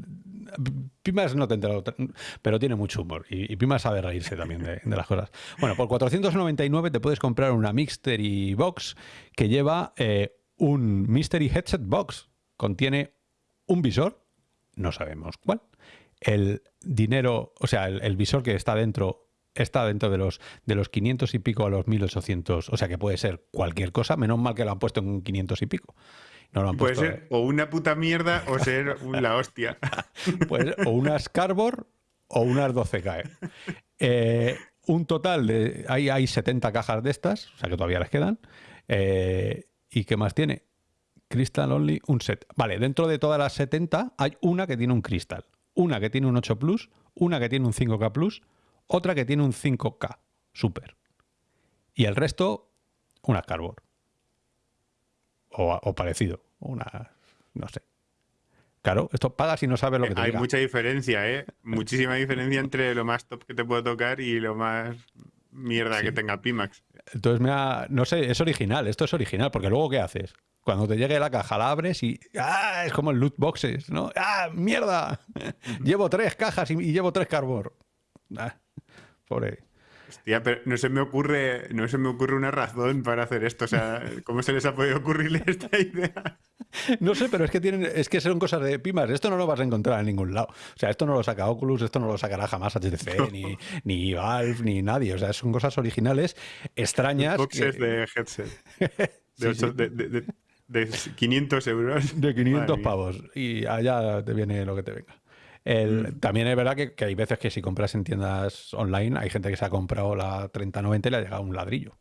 Pimas no te enterado, pero tiene mucho humor. Y, Pimas sabe reírse también de, las cosas. Bueno, por 499 te puedes comprar una Mystery Box que lleva un Mystery Headset Box. Contiene un visor, no sabemos cuál, el dinero, o sea, el, visor que está dentro está dentro de los, de los 500 y pico a los 1800, o sea que puede ser cualquier cosa, menos mal que lo han puesto en 500 y pico. No puede ser o una puta mierda o ser [laughs] la hostia. [laughs] pues, o unas Carbor o unas 12K. Eh, un total de. Hay, hay 70 cajas de estas, o sea que todavía les quedan. Eh, ¿Y qué más tiene? Crystal Only, un set. Vale, dentro de todas las 70 hay una que tiene un cristal una que tiene un 8 Plus, una que tiene un 5K Plus, otra que tiene un 5K Super. Y el resto, una Cardboard. O, parecido. Una, no sé. Claro, esto paga si no sabes lo que te Hay mucha diferencia, ¿eh? Muchísima diferencia entre lo más top que te puedo tocar y lo más mierda que tenga Pimax. Entonces, me no sé, es original, esto es original, porque luego ¿qué haces? Cuando te llegue la caja, la abres y ¡ah! Es como el loot boxes, ¿no? ¡Ah! ¡Mierda! [laughs] llevo tres cajas y, llevo tres carbor. Ah, pobre. Hostia, pero no se me ocurre, no se me ocurre una razón para hacer esto. O sea, ¿cómo se les ha podido ocurrirle esta idea? No sé, pero es que tienen, es que son cosas de pimas. Esto no lo vas a encontrar en ningún lado. O sea, esto no lo saca Oculus, esto no lo sacará jamás HTC, ni, ni Valve, ni nadie. O sea, son cosas originales, extrañas. Boxes de headset. [laughs] de, de 500 euros. De 500 pavos. Y allá te viene lo que te venga. El, mm. También es verdad que, hay veces que si compras en tiendas online, hay gente que se ha comprado la 3090 y le ha llegado un ladrillo.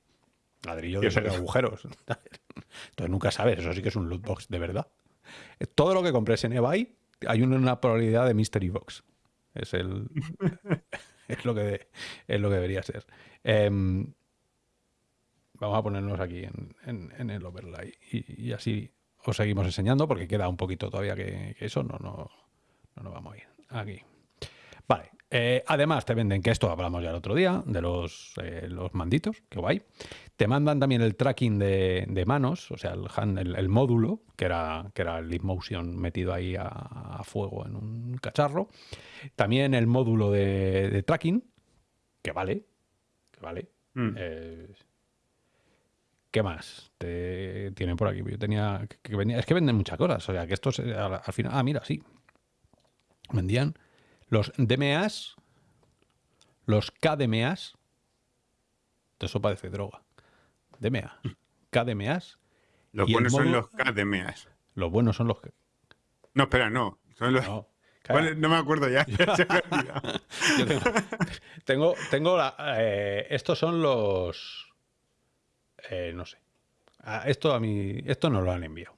Ladrillo de esos agujeros. [laughs] Entonces nunca sabes, eso sí que es un loot box de verdad. Todo lo que compres en eBay hay una probabilidad de mystery box. Es el [laughs] es lo que es lo que debería ser. Em, Vamos a ponernos aquí en, el overlay y, así os seguimos enseñando porque queda un poquito todavía que, eso, no, no, no nos vamos a ir. Aquí. Vale. Eh, además te venden, que esto hablamos ya el otro día, de los, eh, los manditos, que guay. Te mandan también el tracking de, manos, o sea, el, el, módulo, que era, que era el Motion metido ahí a, fuego en un cacharro. También el módulo de, tracking, que vale, que vale. Mm. Eh, ¿Qué más? Te, tienen por aquí. Yo tenía. Que, venía, es que venden muchas cosas. O sea, que estos al, al final. Ah, mira, sí. Vendían los DMAs, los KDMAs. Eso parece droga. DMA. KDMAs. Los buenos son los KDMAs. Los buenos son los que. No, espera, no. Son los... No, ¿Cuál- No me acuerdo ya. [laughs] [laughs] Yo tengo, tengo, tengo la- eh, estos son los. eh, no sé. Ah, esto a mí. Esto no lo han enviado.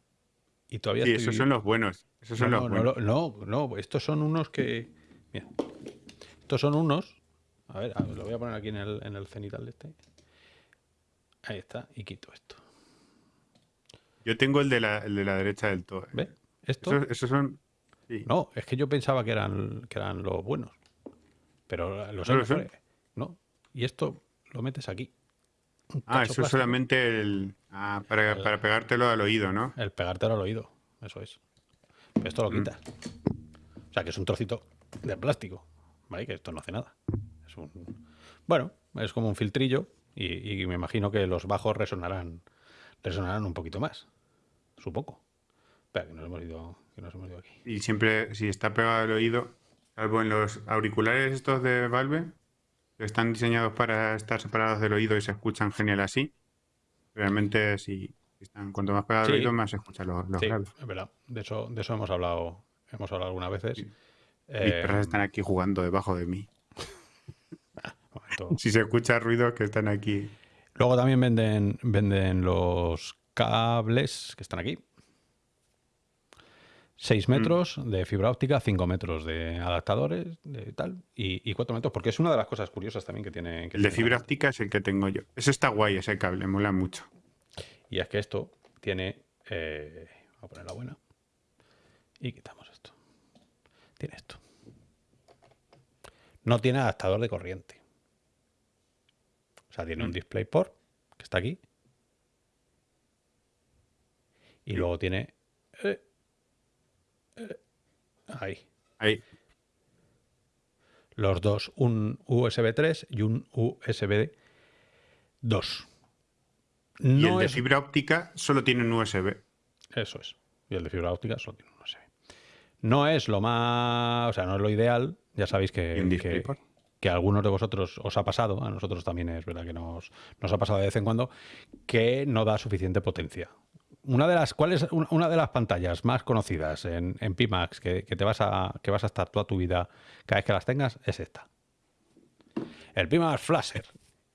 Y todavía Sí, estoy- esos son los buenos. Esos son no, los no, buenos. no, no, no, estos son unos que. Mira. Estos son unos. A ver, a ver, lo voy a poner aquí en el, en el cenital de este. Ahí está, y quito esto. Yo tengo el de la, el de la derecha del todo. ¿Ves? Esto. Esos, esos son... sí. No, es que yo pensaba que eran, que eran los buenos. Pero los ¿No son? No. Y esto lo metes aquí. Ah, eso es solamente el... Ah, para, para pegártelo al oído, ¿no? El pegártelo al oído. Eso es. Pero esto lo Mm. quitas. O sea, que es un trocito de plástico. ¿Vale? Que esto no hace nada. Es un... Bueno, es como un filtrillo. Y, y me imagino que los bajos resonarán, resonarán un poquito más. Supongo. Espera, que nos hemos ido, que nos hemos ido aquí. Y siempre, si está pegado al oído, salvo en los auriculares estos de Valve, que están diseñados para estar separados del oído y se escuchan genial así, realmente si están, cuanto más pegado Sí. oído, más se escuchan los, los Sí, es verdad. De eso, de eso hemos hablado, hemos hablado algunas veces. Sí. Mis Eh, perras están aquí jugando debajo de mí. [laughs] Si se escucha ruido, que están aquí. Luego también venden, venden los cables que están aquí. 6 metros de fibra óptica, 5 metros de adaptadores, de tal, y, y 4 metros, porque es una de las cosas curiosas también que tiene. que El de fibra óptica es el que tengo yo. Ese está guay, ese cable, mola mucho. Y es que esto tiene. eh, voy a poner la buena. Y quitamos esto. Tiene esto. No tiene adaptador de corriente. O sea, tiene un Mm. DisplayPort que está aquí. Y luego tiene. eh, eh, ahí. Ahí. Los dos, un USB 3 y un USB 2. Y No el de es fibra óptica solo tiene un USB. Eso es. Y el de fibra óptica solo tiene un USB. No es lo más. O sea, no es lo ideal. Ya sabéis ¿Y que, que, a algunos de vosotros os ha pasado, a nosotros también es verdad que nos, nos ha pasado de vez en cuando, que no da suficiente potencia. Una de las, ¿Cuál es una una de las pantallas más conocidas en, en Pimax que, que te vas a, que vas a estar toda tu vida cada vez que las tengas? Es esta. El Pimax Flasher.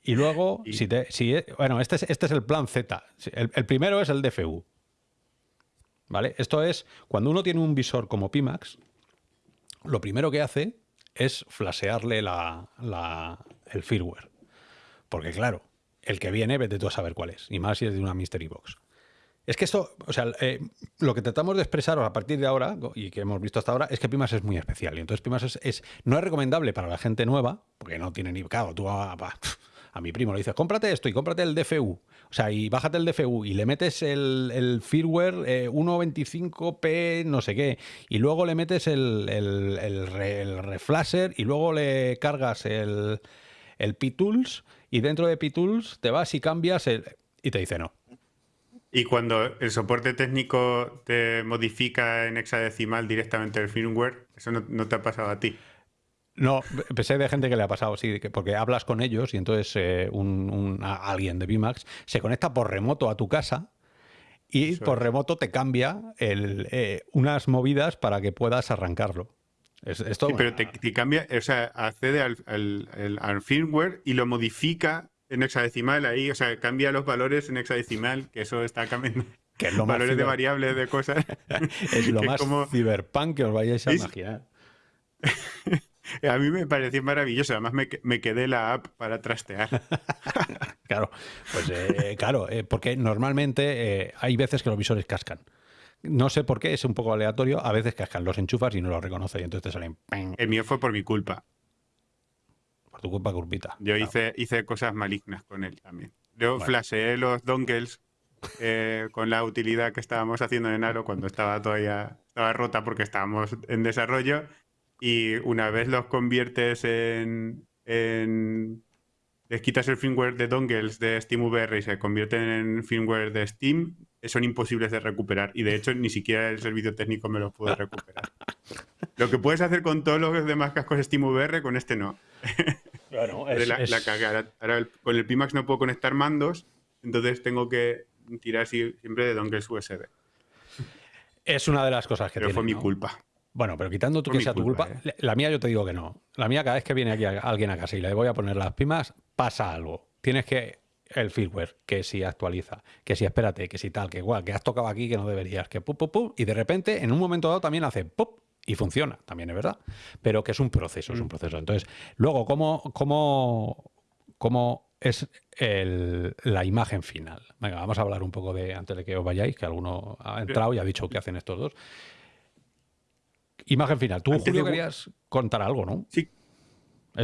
Y luego, Y- si te, si, bueno, este es, este es el plan Z. El, el primero es el DFU. ¿Vale? Esto es, cuando uno tiene un visor como Pimax, lo primero que hace es flashearle la, la- el firmware. Porque claro, el que viene, vete tú a saber cuál es. Y más si es de una Mystery Box. Es que esto, o sea, eh, lo que tratamos de expresaros a partir de ahora, y que hemos visto hasta ahora, es que Pimax es muy especial. Y entonces Pimax es, es- no es recomendable para la gente nueva, porque no tiene ni... Claro, tú a, a- a mi primo le dices, cómprate esto y cómprate el DFU. O sea, y bájate el DFU y le metes el, firmware eh, 1.25p no sé qué. Y luego le metes el, el, el, re- el reflasher y luego le cargas el, P-Tools y dentro de P-Tools te vas y cambias el... Y te dice no. Y cuando el soporte técnico te modifica en hexadecimal directamente el firmware, eso no te ha pasado a ti. No, pensé de gente que le ha pasado, sí, que- porque hablas con ellos y entonces eh, un, alguien de Bimax se conecta por remoto a tu casa y Eso por es. remoto te cambia el, eh, unas movidas para que puedas arrancarlo. Es, Sí, pero te, te cambia, o sea, accede al, al- al- al firmware y lo modifica en hexadecimal ahí, o sea, cambia los valores en hexadecimal, que eso está cambiando. que es lo más, valores de variables de cosas. [laughs] es lo más como- ciberpunk que os vayáis a imaginar. [laughs] A mí me pareció maravilloso, además me, me quedé la app para trastear. [laughs] Claro, pues eh, claro, eh, porque normalmente eh, hay veces que los visores cascan. No sé por qué, es un poco aleatorio. A veces cascan, los enchufas y no los reconoce y entonces te salen ¡ping! El mío fue por mi culpa. por tu culpa, curpita. Yo Claro. hice, hice cosas malignas con él también. Yo Bueno. flasheé los dongles eh, con la utilidad que estábamos haciendo en Aro cuando estaba todavía estaba rota porque estábamos en desarrollo y una vez los conviertes en, en les quitas el firmware de dongles de SteamVR y se convierten en firmware de Steam, son imposibles de recuperar. Y de hecho, ni siquiera el servicio técnico me los puede recuperar. Lo que puedes hacer con todos los demás cascos SteamVR, con este no. [laughs] Claro, [laughs] es, la, Ahora, con el Pimax no puedo conectar mandos, entonces tengo que tirar siempre de dongles USB. Es una de las cosas que pero fue mi culpa. Bueno, pero quitando tú que sea tu culpa, ¿eh? la mía yo te digo que no. La mía cada vez que viene aquí alguien a casa y le voy a poner las pimas, pasa algo. Tienes que el firmware, que si actualiza, que si espérate, que si tal, que igual, que has tocado aquí que no deberías, que pum, pum, pum, y de repente en un momento dado también hace pop y funciona, también es verdad, pero que es un proceso, es un mm. proceso. Entonces, luego, ¿cómo, cómo, cómo es la imagen final? Venga, vamos a hablar un poco de, antes de que os vayáis, que alguno ha entrado y ha dicho que hacen estos dos. Imagen final. Tú, Julio, querías contar algo, ¿no? Sí.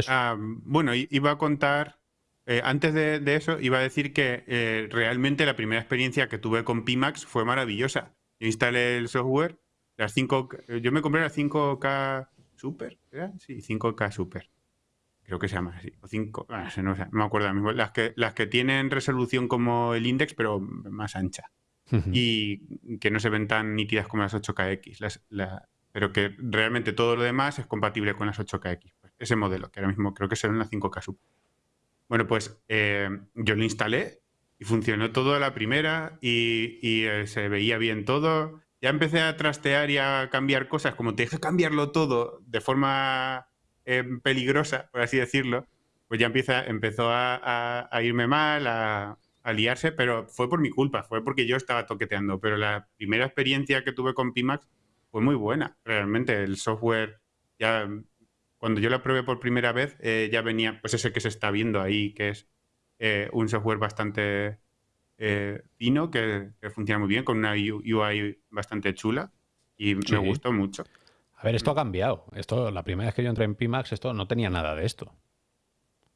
Ah, bueno, iba a contar, eh, antes de, eso, iba a decir que eh, realmente la primera experiencia que tuve con Pimax fue maravillosa. instalé el software, las 5, yo me compré la 5K Super, ¿verdad? Sí, 5K Super. Creo que se llama así. O 5, ah, no, me acuerdo mismo. Las que, las que tienen resolución como el index, pero más ancha. Y que no se ven tan nítidas como las 8KX. Las, pero que realmente todo lo demás es compatible con las 8KX. Pues ese modelo, que ahora mismo creo que será una 5K Super. Bueno, pues eh, yo lo instalé y funcionó todo a la primera y, eh, se veía bien todo. Ya empecé a trastear y a cambiar cosas, como te deja cambiarlo todo de forma eh, peligrosa, por así decirlo, pues ya empieza, empezó a, irme mal, a, a, liarse, pero fue por mi culpa, fue porque yo estaba toqueteando. Pero la primera experiencia que tuve con Pimax fue muy buena, realmente. El software, ya cuando yo lo probé por primera vez, eh, ya venía, pues ese que se está viendo ahí, que es eh, un software bastante eh, fino, que, funciona muy bien, con una UI bastante chula y me gustó mucho. A ver, esto ha cambiado. Esto, la primera vez que yo entré en Pimax, esto no tenía nada de esto.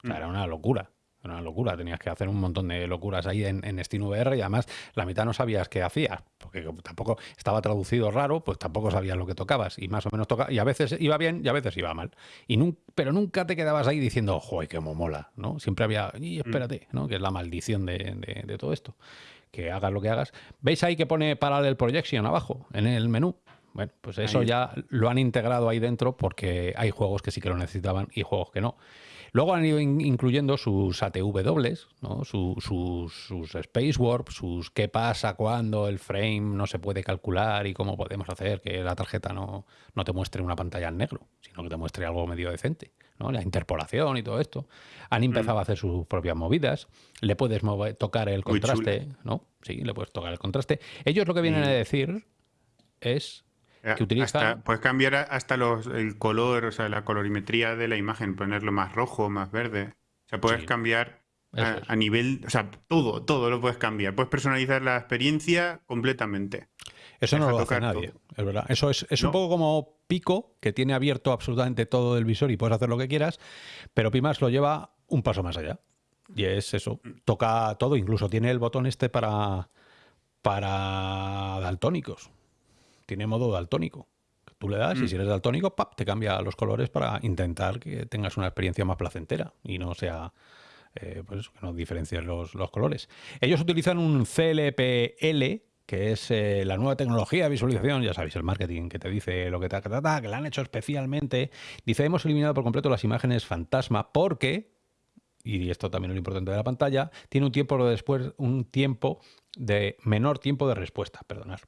O sea, mm. era una locura. Era una locura, tenías que hacer un montón de locuras ahí en, en SteamVR y además la mitad no sabías qué hacías, porque tampoco estaba traducido raro, pues tampoco sabías lo que tocabas y más o menos tocaba, y a veces iba bien y a veces iba mal. Y pero nunca te quedabas ahí diciendo, joder, qué mola, ¿no? Siempre había, y mm. espérate, ¿no? Que es la maldición de, de, todo esto. Que hagas lo que hagas. ¿Veis ahí que pone Parallel Projection abajo, en el menú? Bueno, pues eso ya lo han integrado ahí dentro porque hay juegos que sí que lo necesitaban y juegos que no. Luego han ido incluyendo sus ATW, ¿no? sus, sus Space Warp, sus qué pasa cuando el frame no se puede calcular y cómo podemos hacer que la tarjeta no, no te muestre una pantalla en negro, sino que te muestre algo medio decente. ¿no? La interpolación y todo esto. Han empezado a hacer sus propias movidas. Le puedes tocar el contraste, ¿no? Sí, le puedes tocar el contraste. Ellos lo que vienen a decir es eh, puedes cambiar hasta los, el color, o sea, la colorimetría de la imagen, ponerlo más rojo, más verde. O sea, puedes cambiar a, nivel, o sea, todo, todo lo puedes cambiar. Puedes personalizar la experiencia completamente. Eso no lo hace nadie, es verdad. Eso es, un poco como Pico, que tiene abierto absolutamente todo el visor y puedes hacer lo que quieras, pero Pimax lo lleva un paso más allá. Y es eso, mm. toca todo, incluso tiene el botón este para, para daltónicos tiene modo daltónico. Tú le das y mm. si eres daltónico, ¡pap! te cambia los colores para intentar que tengas una experiencia más placentera y no sea, eh, pues que no diferencies los, colores. Ellos utilizan un CLPL, que es eh, la nueva tecnología de visualización, ya sabéis, el marketing que te dice lo que te trata, que la han hecho especialmente. Dice, hemos eliminado por completo las imágenes fantasma porque, y esto también es lo importante de la pantalla, tiene un tiempo después, un tiempo de menor tiempo de respuesta, perdonad.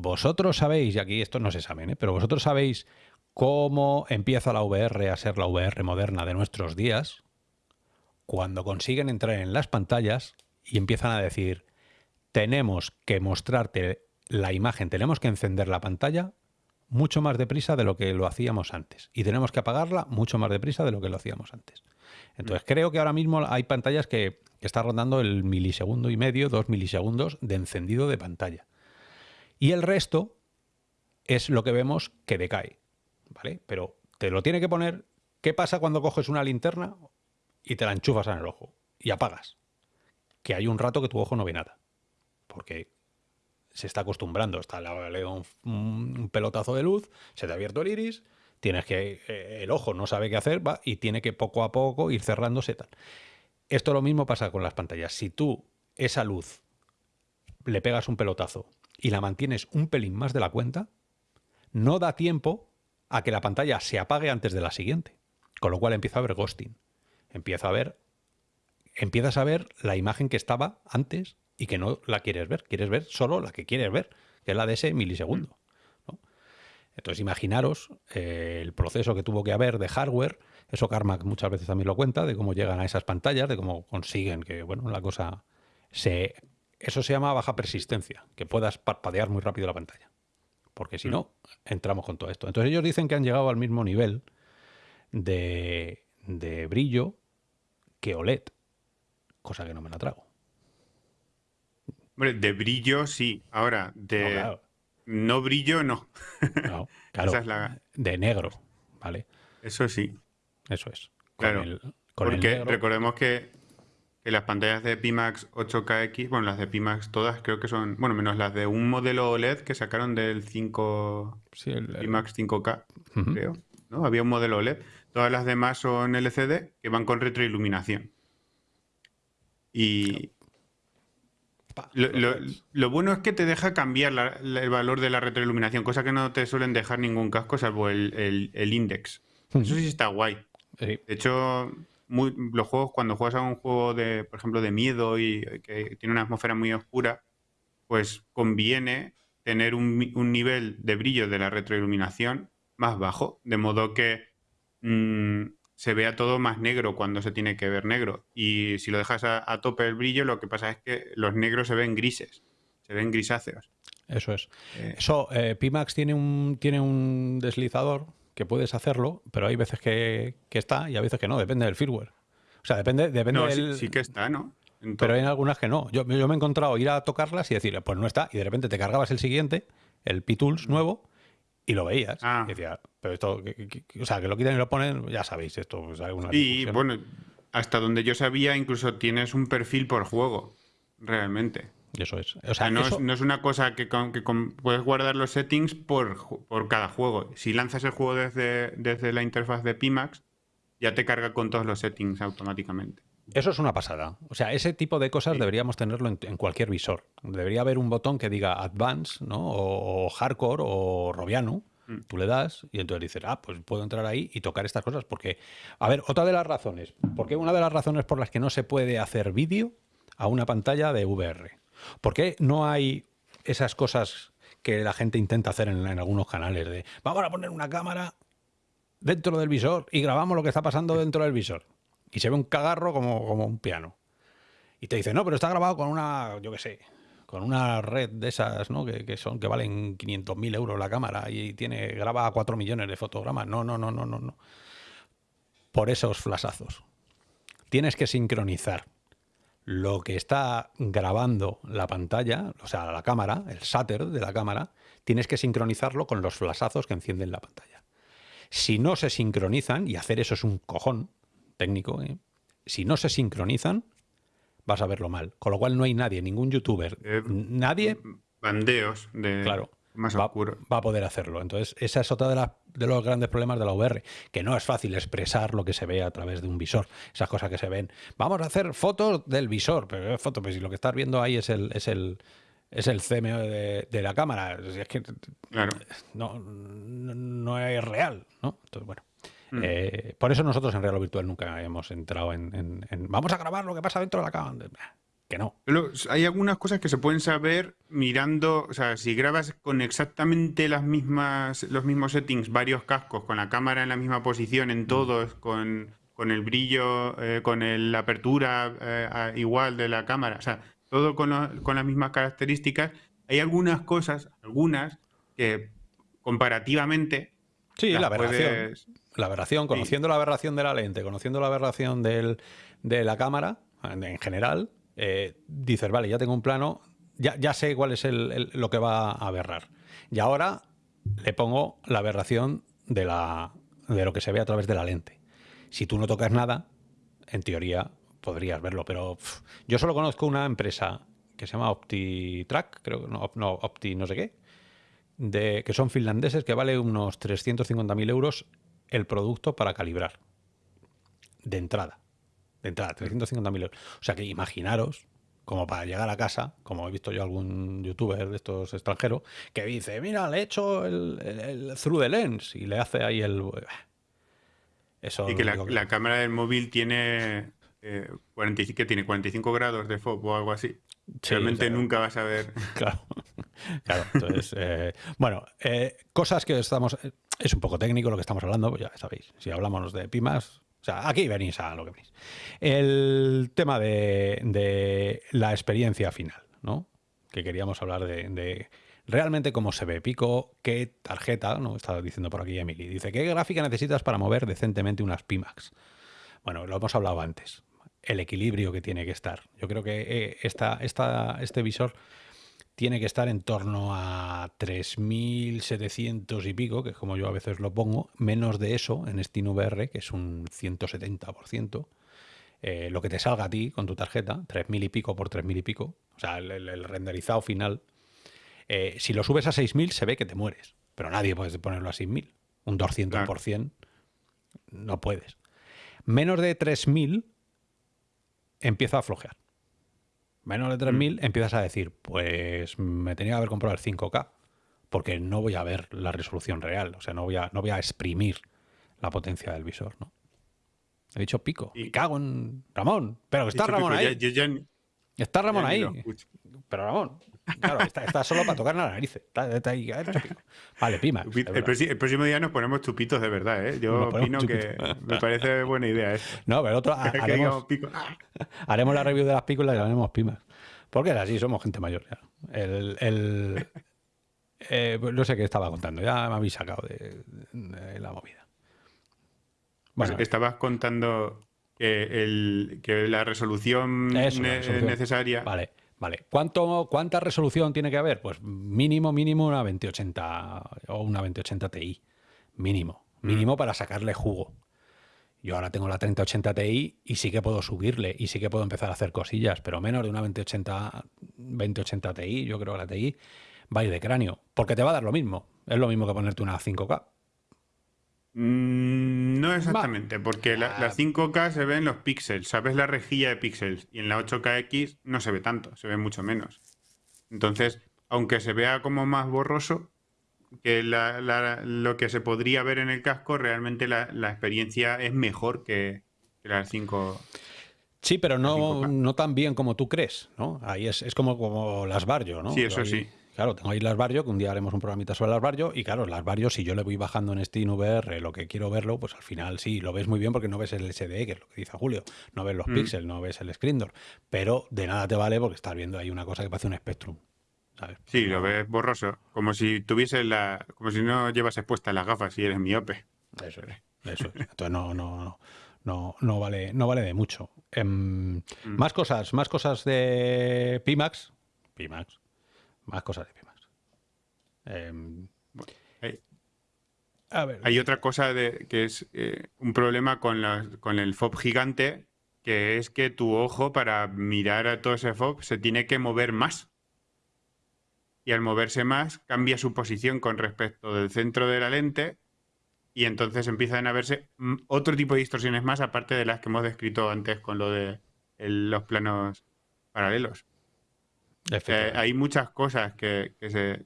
Vosotros sabéis, y aquí esto no se sabe, ¿eh? pero vosotros sabéis cómo empieza la VR a ser la VR moderna de nuestros días, cuando consiguen entrar en las pantallas y empiezan a decir, tenemos que mostrarte la imagen, tenemos que encender la pantalla mucho más deprisa de lo que lo hacíamos antes. Y tenemos que apagarla mucho más deprisa de lo que lo hacíamos antes. Entonces creo que ahora mismo hay pantallas que están rondando el milisegundo y medio, dos milisegundos de encendido de pantalla. Y el resto es lo que vemos que decae. ¿Vale? Pero te lo tiene que poner. ¿Qué pasa cuando coges una linterna y te la enchufas en el ojo y apagas? Que hay un rato que tu ojo no ve nada. Porque se está acostumbrando. Está un, un pelotazo de luz, se te ha abierto el iris, tienes que. Eh, el ojo no sabe qué hacer, va, y tiene que poco a poco ir cerrándose tal. Esto lo mismo pasa con las pantallas. Si tú esa luz le pegas un pelotazo y la mantienes un pelín más de la cuenta, no da tiempo a que la pantalla se apague antes de la siguiente. Con lo cual empieza a ver ghosting. Empieza a ver, empiezas a ver la imagen que estaba antes y que no la quieres ver. Quieres ver solo la que quieres ver, que es la de ese milisegundo. Entonces imaginaros eh, el proceso que tuvo que haber de hardware. Eso Carmack muchas veces también lo cuenta, de cómo llegan a esas pantallas, de cómo consiguen que bueno, la cosa se... Eso se llama baja persistencia, que puedas parpadear muy rápido la pantalla. Porque si mm. no, entramos con todo esto. Entonces ellos dicen que han llegado al mismo nivel de, brillo que OLED, cosa que no me la trago. Hombre, de brillo sí. Ahora, de no, brillo no. No, [laughs] claro. De negro, ¿vale? Eso sí. Eso es. claro. porque recordemos que, las pantallas de Pimax 8KX, bueno, las de Pimax todas creo que son, bueno, menos las de un modelo OLED que sacaron del 5 Pimax 5K, creo. ¿no? Había un modelo OLED. Todas las demás son LCD que van con retroiluminación. Y lo, bueno es que te deja cambiar el valor de la retroiluminación, cosa que no te suelen dejar ningún casco salvo el, index. Eso sí está guay. De hecho, los juegos, cuando juegas a un juego de, por ejemplo, de miedo y que tiene una atmósfera muy oscura, pues conviene tener un, nivel de brillo de la retroiluminación más bajo, de modo que mm, se vea todo más negro cuando se tiene que ver negro. Y si lo dejas a, tope el brillo, lo que pasa es que los negros se ven grises, se ven grisáceos. Eso es. Eh, Eso, eh, Pimax tiene un, tiene un deslizador que puedes hacerlo, pero hay veces que, está y a veces que no, depende del firmware. O sea, depende, depende del... Sí, que está, ¿no? pero hay algunas que no. Yo, yo me he encontrado ir a tocarlas y decir, pues no está, y de repente te cargabas el siguiente, el P-Tools nuevo, y lo veías. Ah. Y decía, pero esto, o sea, que lo quitan y lo ponen, ya sabéis, esto pues, Y bueno, hasta donde yo sabía, incluso tienes un perfil por juego, realmente. Eso es. O sea, no, Es, una cosa que, puedes guardar los settings por, por, cada juego. Si lanzas el juego desde, desde la interfaz de Pimax, ya te carga con todos los settings automáticamente. Eso es una pasada. O sea, ese tipo de cosas deberíamos tenerlo en, cualquier visor. Debería haber un botón que diga Advance, ¿no? O, Hardcore o Robiano. Mm. Tú le das y entonces dices, ah, pues puedo entrar ahí y tocar estas cosas. Porque, a ver, otra de las razones. Porque una de las razones por las que no se puede hacer vídeo a una pantalla de VR. ¿Por qué no hay esas cosas que la gente intenta hacer en, algunos canales? De vamos a poner una cámara dentro del visor y grabamos lo que está pasando dentro del visor y se ve un cagarro como, como un piano. Y te dice, no, pero está grabado con una, yo qué sé, con una red de esas, ¿no? Que, son, que valen 500.000 euros la cámara y tiene, graba a 4 millones de fotogramas. No, no, no, no, no, no. Por esos flasazos. Tienes que sincronizar lo que está grabando la pantalla, o sea, la cámara, el shutter de la cámara, tienes que sincronizarlo con los flasazos que encienden la pantalla. Si no se sincronizan, y hacer eso es un cojón, técnico, ¿eh? si no se sincronizan, vas a verlo mal. Con lo cual no hay nadie, ningún youtuber, eh, nadie... Bandeos de... Claro. Más va, va, a poder hacerlo. Entonces, esa es otra de, de los grandes problemas de la VR, que no es fácil expresar lo que se ve a través de un visor. Esas cosas que se ven. Vamos a hacer fotos del visor, pero es foto, pues si lo que estás viendo ahí es el, es el, es el CMO de, la cámara. Es que claro. no, no, no, es real, ¿no? Entonces, bueno. Mm. Eh, por eso nosotros en Real Virtual nunca hemos entrado en, vamos a grabar lo que pasa dentro de la cámara. Que no. hay algunas cosas que se pueden saber mirando, o sea, si grabas con exactamente las mismas, los mismos settings, varios cascos, con la cámara en la misma posición en mm. todos, con, el brillo, eh, con la apertura eh, igual de la cámara, o sea, todo con, las mismas características, hay algunas cosas, algunas, que comparativamente... Sí, la aberración. La aberración, conociendo la aberración de la lente, conociendo la aberración de la cámara, en general, eh, dices, vale, ya tengo un plano, ya, ya sé cuál es lo que va a aberrar. Y ahora le pongo la aberración de, la, de lo que se ve a través de la lente. Si tú no tocas nada, en teoría podrías verlo, pero yo solo conozco una empresa que se llama OptiTrack, creo, no, no Opti no sé qué, de, que son finlandeses, que vale unos 350.000 euros el producto para calibrar. De entrada. De entrada, 350.000 euros. O sea que imaginaros, como para llegar a casa, como he visto yo algún youtuber de estos extranjeros, que dice, mira, le he hecho el, el, through the lens y le hace ahí el... Eso y que la, cámara del móvil tiene, eh, que tiene 45 grados de foco o algo así. Realmente nunca vas a ver. [laughs] Claro, [laughs] claro. Entonces, eh, bueno, eh, cosas que estamos... Es un poco técnico lo que estamos hablando, pues ya sabéis. Si hablamos de Pimas, aquí venís a lo que venís. El tema de, la experiencia final, ¿no? Que queríamos hablar de, realmente cómo se ve Pico, qué tarjeta, ¿no? Estaba diciendo por aquí Emily. Dice, ¿qué gráfica necesitas para mover decentemente unas Pimax? Bueno, lo hemos hablado antes. El equilibrio que tiene que estar. Yo creo que eh, esta, este visor tiene que estar en torno a 3.700 y pico, que es como yo a veces lo pongo, menos de eso en SteamVR, que es un 170%. Eh, lo que te salga a ti con tu tarjeta, 3.000 y pico por 3.000 y pico, o sea, el, renderizado final. Eh, si lo subes a 6.000 se ve que te mueres, pero nadie puede ponerlo a 6.000. Un 200% no puedes. Menos de 3.000 empieza a flojear menos de 3.000, mm. empiezas a decir, pues me tenía que haber comprado el 5K, porque no voy a ver la resolución real, o sea, no voy a, no voy a exprimir la potencia del visor, ¿no? He dicho pico. Y cago en Ramón. Pero que está Ramón ahí. está Ramón ahí. Pero Ramón, Claro, está, solo para tocar la nariz. vale, pima. El, próximo día nos ponemos chupitos de verdad, ¿eh? Yo opino que me parece buena idea esto. No, pero otro [laughs] [laughs] haremos, la review de las pícolas y haremos pimas. Porque así, somos gente mayor ya. El, eh, pues no sé qué estaba contando, ya me habéis sacado de, la movida. Bueno, estabas contando que, la resolución, necesaria. Vale. Vale, ¿Cuánto, ¿cuánta resolución tiene que haber? Pues mínimo, mínimo una 2080 o una 2080 Ti. Mínimo, mínimo mm. para sacarle jugo. Yo ahora tengo la 3080 Ti y sí que puedo subirle y sí que puedo empezar a hacer cosillas, pero menos de una 2080, 2080 Ti, yo creo que la Ti va a ir de cráneo, porque te va a dar lo mismo. Es lo mismo que ponerte una 5K. Mm, no exactamente, porque la, 5K ah. se ve en los píxeles, sabes la rejilla de píxeles, y en la 8KX no se ve tanto, se ve mucho menos. Entonces, aunque se vea como más borroso que lo que se podría ver en el casco, realmente la, experiencia es mejor que, la 5. Sí, pero no, no tan bien como tú crees, ¿no? Ahí es, es como, como las Barrio, ¿no? Sí, eso sí. Claro, tengo ahí las Barrio, que un día haremos un programita sobre las Barrio, y claro, las Barrio, si yo le voy bajando en Steam VR lo que quiero verlo, pues al final sí, lo ves muy bien porque no ves el SDE, que es lo que dice Julio, no ves los mm. píxeles, no ves el screen door, pero de nada te vale porque estás viendo ahí una cosa que parece un Spectrum. ¿sabes? Sí, lo ves borroso, como si tuviese la, como si no llevas puestas las gafas y eres miope. Eso es, eso es. Entonces no, no, no, no, vale, no vale de mucho. Em, mm. Más cosas, más cosas de Pimax. Pimax. Más cosas de Pimax. Em, hay, otra cosa de, que es eh, un problema con, con el FOB gigante, que es que tu ojo para mirar a todo ese FOB se tiene que mover más. Y al moverse más cambia su posición con respecto del centro de la lente y entonces empiezan a verse mm, otro tipo de distorsiones más aparte de las que hemos descrito antes con lo de los planos paralelos. Eh, hay muchas cosas que, se,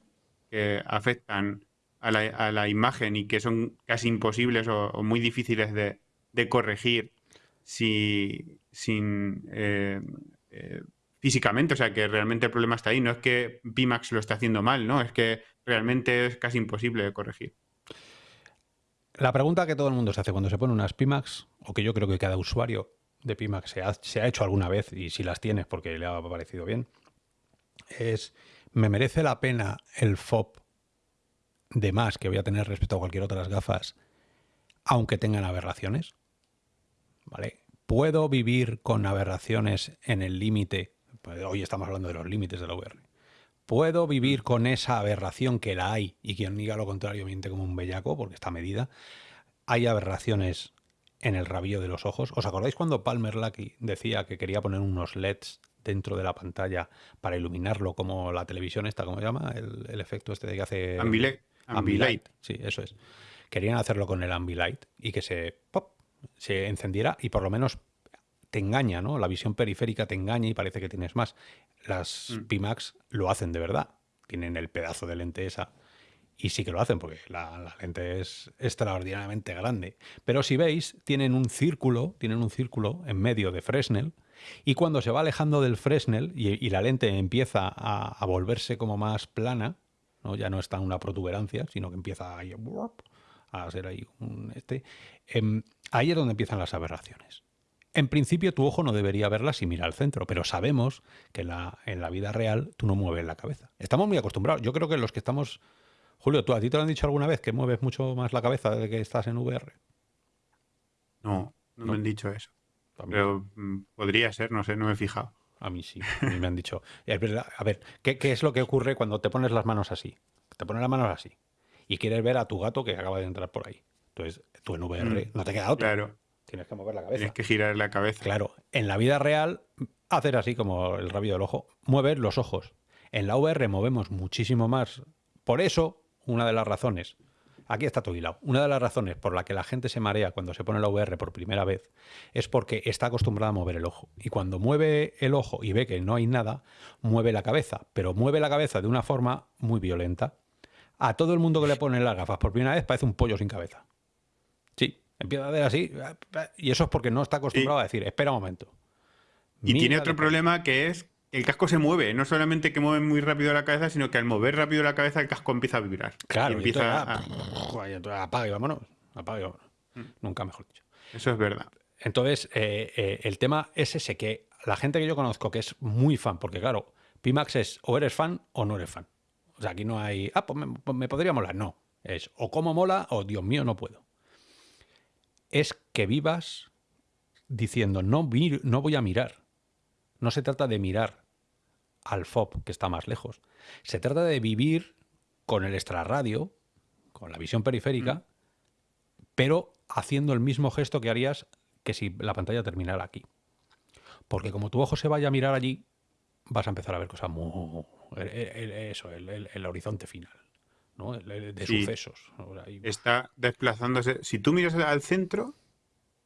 que afectan a la, imagen y que son casi imposibles o, muy difíciles de, corregir si, sin eh, eh, físicamente, o sea que realmente el problema está ahí, no es que Pimax lo está haciendo mal, ¿no? Es que realmente es casi imposible de corregir. La pregunta que todo el mundo se hace cuando se pone unas Pimax, o que yo creo que cada usuario de Pimax se ha, se ha hecho alguna vez, y si las tienes porque le ha parecido bien, es ¿me merece la pena el FOB de más que voy a tener respecto a cualquier otra gafas, aunque tengan aberraciones? ¿Vale? ¿Puedo vivir con aberraciones en el límite? Pues hoy estamos hablando de los límites de la VR. ¿Puedo vivir mm. con esa aberración que la hay y quien diga lo contrario miente como un bellaco porque está medida? Hay aberraciones en el rabillo de los ojos. ¿Os acordáis cuando Palmer Lucky decía que quería poner unos LEDs dentro de la pantalla para iluminarlo como la televisión esta, ¿cómo se llama? El, efecto este de que hace... Ambilight. Ambilight. Sí, eso es. Querían hacerlo con el Ambilight y que se, pop, se encendiera y por lo menos te engaña, ¿no? La visión periférica te engaña y parece que tienes más. Las Mm. Pimax lo hacen de verdad. Tienen el pedazo de lente esa. Y sí que lo hacen porque la, la lente es extraordinariamente grande. Pero si veis, tienen un círculo, tienen un círculo en medio de Fresnel. Y cuando se va alejando del Fresnel y, y la lente empieza a, a volverse como más plana, ¿no? ya no está en una protuberancia, sino que empieza ahí, a ser ahí un este, em, ahí es donde empiezan las aberraciones. En principio tu ojo no debería verlas y mira al centro, pero sabemos que la- en la vida real tú no mueves la cabeza. Estamos muy acostumbrados. Yo creo que los que estamos... Julio, ¿tú a ti te lo han dicho alguna vez que mueves mucho más la cabeza de que estás en VR? No, no, No. me han dicho eso. Pero mm, podría ser, no sé, no me he fijado. a mí sí, a mí me han dicho. A ver, ¿qué, qué es lo que ocurre cuando te pones las manos así? Te pones las manos así y quieres ver a tu gato que acaba de entrar por ahí. Entonces, tú en VR Mm, no te queda otra. Claro, Tienes que mover la cabeza. tienes que girar la cabeza. Claro, en la vida real, hacer así como el rabillo del ojo, mueves los ojos. En la VR movemos muchísimo más. Por eso, una de las razones, aquí está todo hilado, una de las razones por la que la gente se marea cuando se pone la VR por primera vez es porque está acostumbrada a mover el ojo. Y cuando mueve el ojo y ve que no hay nada, mueve la cabeza, pero mueve la cabeza de una forma muy violenta. A todo el mundo que le ponen las gafas por primera vez parece un pollo sin cabeza. Sí, empieza a hacer así. Y eso es porque no está acostumbrado a decir, espera un momento. Y tiene otro problema que es el casco se mueve. No solamente que mueve muy rápido la cabeza, sino que al mover rápido la cabeza el casco empieza a vibrar. Claro, Y empieza a- ah, y entonces apaga y vámonos. Apaga y vámonos. Mm. Nunca mejor dicho. Eso es verdad. Entonces, eh, eh, el tema es ese, que la gente que yo conozco que es muy fan, porque claro, Pimax es o eres fan o no eres fan. O sea, aquí no hay, ah, pues me, pues me podría molar. No, es o como mola o Dios mío, no puedo. Es que vivas diciendo, no, no voy a mirar. No se trata de mirar al FOB, que está más lejos. Se trata de vivir con el extrarradio, con la visión periférica, pero haciendo el mismo gesto que harías que si la pantalla terminara aquí. Porque como tu ojo se vaya a mirar allí, vas a empezar a ver cosas muy... Eso, el, el- el horizonte final, ¿no? El- de Sí. sucesos. Está desplazándose. Si tú miras al centro,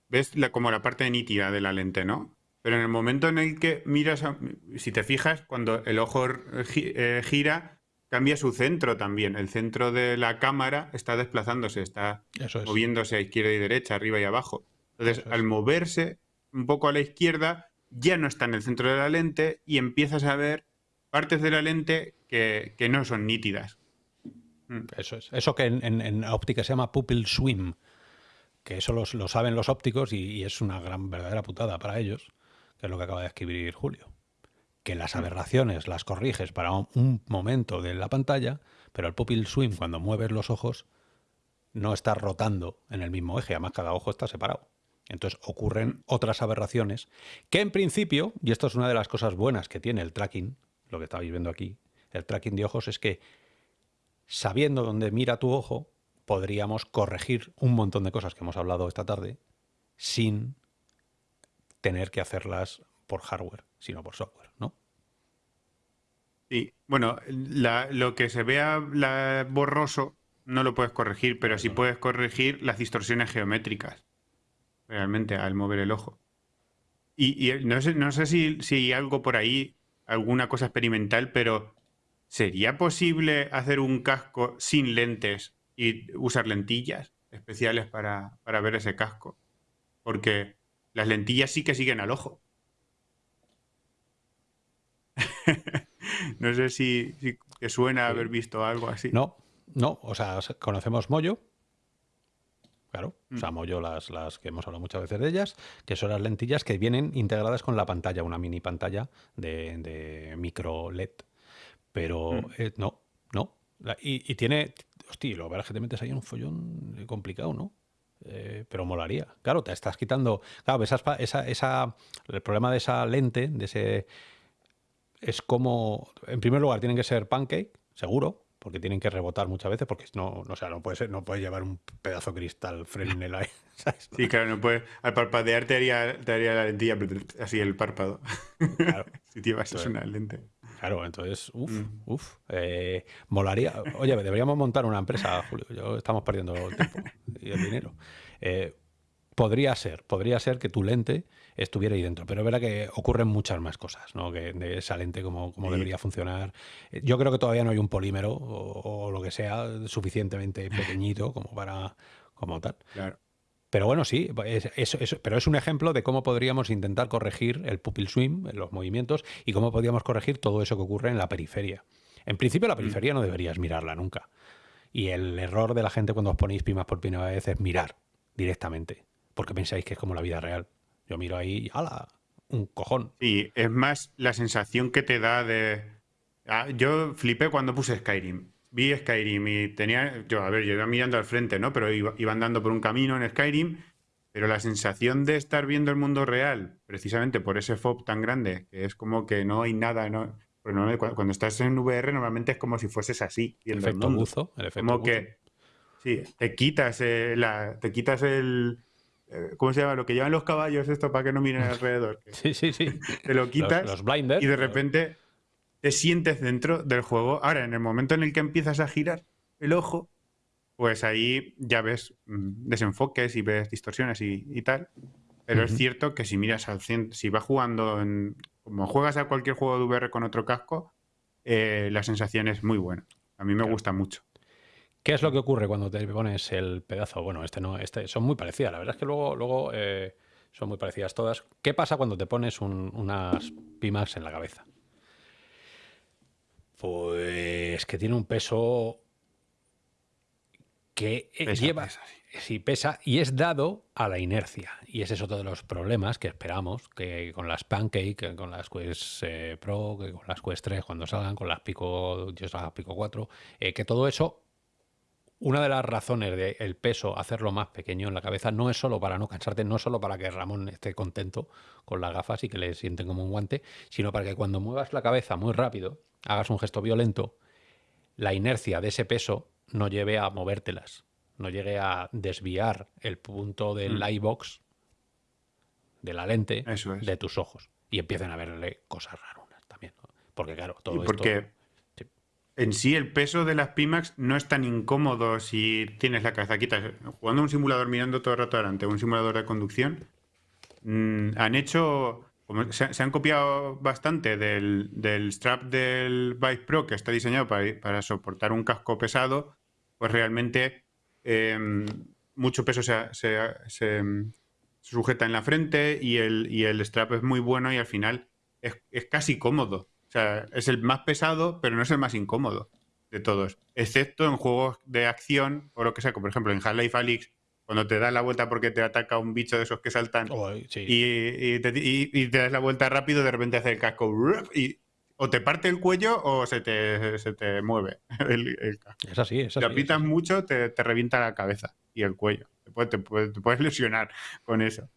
ves la, como la parte nítida de la lente, ¿no? Pero en el momento en el que miras, a- si te fijas, cuando el ojo eh, gira, cambia su centro también. El centro de la cámara está desplazándose, está Eso es. moviéndose a izquierda y derecha, arriba y abajo. Entonces, es. al moverse un poco a la izquierda, ya no está en el centro de la lente y empiezas a ver partes de la lente que, que no son nítidas. Mm. Eso es. Eso que en, en- en óptica se llama pupil swim, que eso los- lo saben los ópticos y, y es una gran verdadera putada para ellos, que es lo que acaba de escribir Julio. Que las aberraciones las corriges para un, momento de la pantalla, pero el pupil swim, cuando mueves los ojos, no está rotando en el mismo eje, además cada ojo está separado. Entonces ocurren otras aberraciones que en principio, y esto es una de las cosas buenas que tiene el tracking, lo que estabais viendo aquí, el tracking de ojos es que sabiendo dónde mira tu ojo, podríamos corregir un montón de cosas que hemos hablado esta tarde sin tener que hacerlas por hardware, sino por software, ¿no? Sí, bueno, la- lo que se vea la- borroso no lo puedes corregir, pero sí puedes corregir las distorsiones geométricas, realmente, al mover el ojo. Y, y no sé, no sé si, si algo por ahí, alguna cosa experimental, pero ¿sería posible hacer un casco sin lentes y usar lentillas especiales para, para ver ese casco? Porque las lentillas sí que siguen al ojo. [laughs] No sé si, si te suena Sí. haber visto algo así. No, no, o sea, conocemos Moyo, claro, o Mm. sea, Moyo las, las que hemos hablado muchas veces de ellas, que son las lentillas que vienen integradas con la pantalla, una mini pantalla de, de micro LED, pero Mm. eh, no, no, La- y, y tiene, hostia, lo verás que te metes ahí en un follón complicado, ¿no? Eh, pero molaría. Claro, te estás quitando. Claro, esa, esa, esa, el problema de esa lente, de ese. Es como. En primer lugar, tienen que ser pancake, seguro, porque tienen que rebotar muchas veces, porque no, no, o sea, no puede ser, no puedes llevar un pedazo de cristal Fresnel ahí. [laughs] ¿sabes? Sí, claro, no puedes. Al parpadear te haría, te haría la lentilla así el párpado. Claro, [laughs] si te llevas una lente. Claro, entonces, uff, Mm. uff. eh, molaría. Oye, deberíamos montar una empresa, Julio. Yo estamos perdiendo el tiempo y el dinero. Eh, podría ser, podría ser que tu lente estuviera ahí dentro, pero es verdad que ocurren muchas más cosas, ¿no? Que de esa lente como, debería funcionar. Yo creo que todavía no hay un polímero o, lo que sea suficientemente [laughs] pequeñito como para como tal. Claro. Pero bueno, sí, pero es un ejemplo de cómo podríamos intentar corregir el pupil swim, los movimientos, y cómo podríamos corregir todo eso que ocurre en la periferia. En principio, la mm. periferia no deberías mirarla nunca. Y el error de la gente cuando os ponéis pimas por primera vez es mirar directamente, porque pensáis que es como la vida real. Yo miro ahí y ¡hala! Un cojón. Y es más la sensación que te da de... Ah, yo flipé cuando puse Skyrim. Vi Skyrim y tenía... Yo, a ver, yo iba mirando al frente, ¿no? Pero iba, andando por un camino en Skyrim, pero la sensación de estar viendo el mundo real, precisamente por ese FOB tan grande, que es como que no hay nada, ¿no? cuando, estás en VR normalmente es como si fueses así. el efecto buzo. El efecto como que sí, te quitas, eh, la, te quitas el... Eh, ¿Cómo se llama? Lo que llevan los caballos esto para que no miren [laughs] alrededor. sí, sí, sí. Te lo quitas los, blinders, y de repente te sientes dentro del juego. Ahora, en el momento en el que empiezas a girar el ojo, pues ahí ya ves mm, desenfoques y ves distorsiones y, tal. Pero es cierto que si miras al centro, si vas jugando en, como juegas a cualquier juego de VR con otro casco, eh, la sensación es muy buena. A mí me gusta mucho. ¿Qué es lo que ocurre cuando te pones el pedazo? Bueno, este no, este son muy parecidas. La verdad es que luego, luego eh, son muy parecidas todas. ¿Qué pasa cuando te pones unas Pimax en la cabeza? Pues que tiene un peso que eh, lleva, sí. pesa y es dado a la inercia. Y ese es otro de los problemas que esperamos que con las Pancake, con las Quest eh, Pro, que con las Quest 3 cuando salgan, con las Pico, yo Pico 4, eh, que todo eso, una de las razones del peso, hacerlo más pequeño en la cabeza, no es solo para no cansarte, no es solo para que Ramón esté contento con las gafas y que le sienten como un guante, sino para que cuando muevas la cabeza muy rápido, hagas un gesto violento, la inercia de ese peso no lleve a movértelas, no llegue a desviar el punto del mm. box de la lente de tus ojos y empiecen a verle cosas raras también. Porque claro, todo y porque En sí, el peso de las Pimax no es tan incómodo si tienes la cabeza quita. Jugando un simulador mirando todo el rato adelante, un simulador de conducción, mm, han hecho se, han copiado bastante del, strap del Bike Pro que está diseñado para, soportar un casco pesado, pues realmente em, mucho peso se, sujeta en la frente y el, strap es muy bueno y al final es, casi cómodo. Sea, es el más pesado, pero no es el más incómodo de todos. Excepto en juegos de acción o lo que sea, como por ejemplo en Half-Life Alyx, cuando te das la vuelta porque te ataca un bicho de esos que saltan y, te, das la vuelta rápido, de repente hace el casco y o te parte el cuello o se te, se te mueve [laughs] el, casco. Es así, es así. Te aprietas mucho, te, revienta la cabeza y el cuello. Te, puedes lesionar con eso.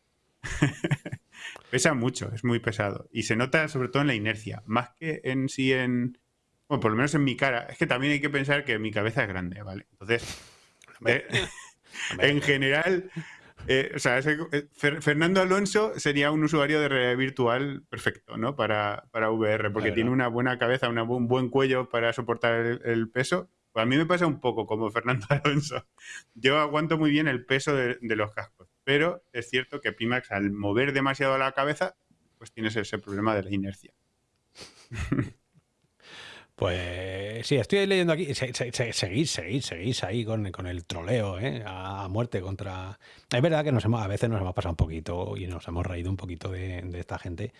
[laughs] Pesa mucho, es muy pesado. Y se nota sobre todo en la inercia, más que en sí en... Bueno, por lo menos en mi cara. Es que también hay que pensar que mi cabeza es grande, ¿vale? Entonces... en general, eh, o sea, eh, Fernando Alonso sería un usuario de realidad virtual perfecto, ¿no? Para, para VR, porque tiene una buena cabeza, un buen cuello para soportar el, peso. Pues a mí me pasa un poco como Fernando [laughs] Alonso. Yo aguanto muy bien el peso de, los cascos, pero es cierto que Pimax al mover demasiado la cabeza, pues tienes ese problema de la inercia. [laughs] Pues sí, estoy leyendo aquí. seguís, seguís, seguís ahí con, el troleo, ¿eh? A muerte contra. Es verdad que nos hemos, a veces nos hemos pasado un poquito y nos hemos reído un poquito de, esta gente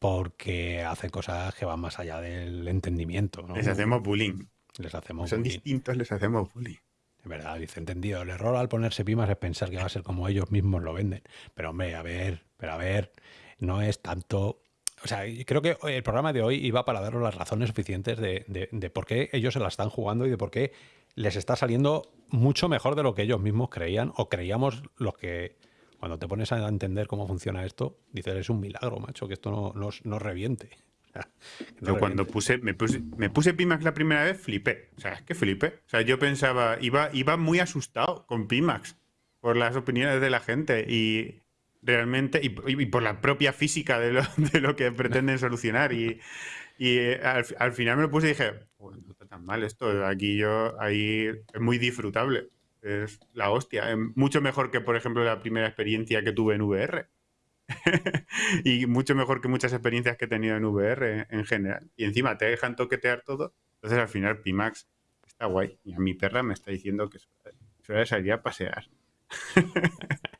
porque hacen cosas que van más allá del entendimiento. Les hacemos bullying. Les hacemos Son distintos, les hacemos bullying. Es verdad, dice entendido. El error al ponerse pimas es pensar que va a ser como ellos mismos lo venden. Pero hombre, a ver, pero a ver, no es tanto o sea, creo que el programa de hoy iba para daros las razones suficientes de, por qué ellos se la están jugando y de por qué les está saliendo mucho mejor de lo que ellos mismos creían o creíamos los que cuando te pones a entender cómo funciona esto, dices, es un milagro, macho, que esto no, no, reviente. [laughs] yo cuando puse me, puse, me puse Pimax la primera vez, flipé. O sea, es que flipé. O sea, yo pensaba, iba, iba muy asustado con Pimax por las opiniones de la gente y realmente, y, por la propia física de lo, [laughs] de lo que pretenden solucionar. Y, y eh, al, final me lo puse y dije, no está tan mal esto, aquí yo, ahí es muy disfrutable. es la hostia. Mucho mejor que, por ejemplo, la primera experiencia que tuve en VR. [laughs] y mucho mejor que muchas experiencias que he tenido en VR en general. Y encima te dejan toquetear todo. Entonces al final Pimax está guay. Y a mi perra me está diciendo que se va a salir a pasear. [laughs]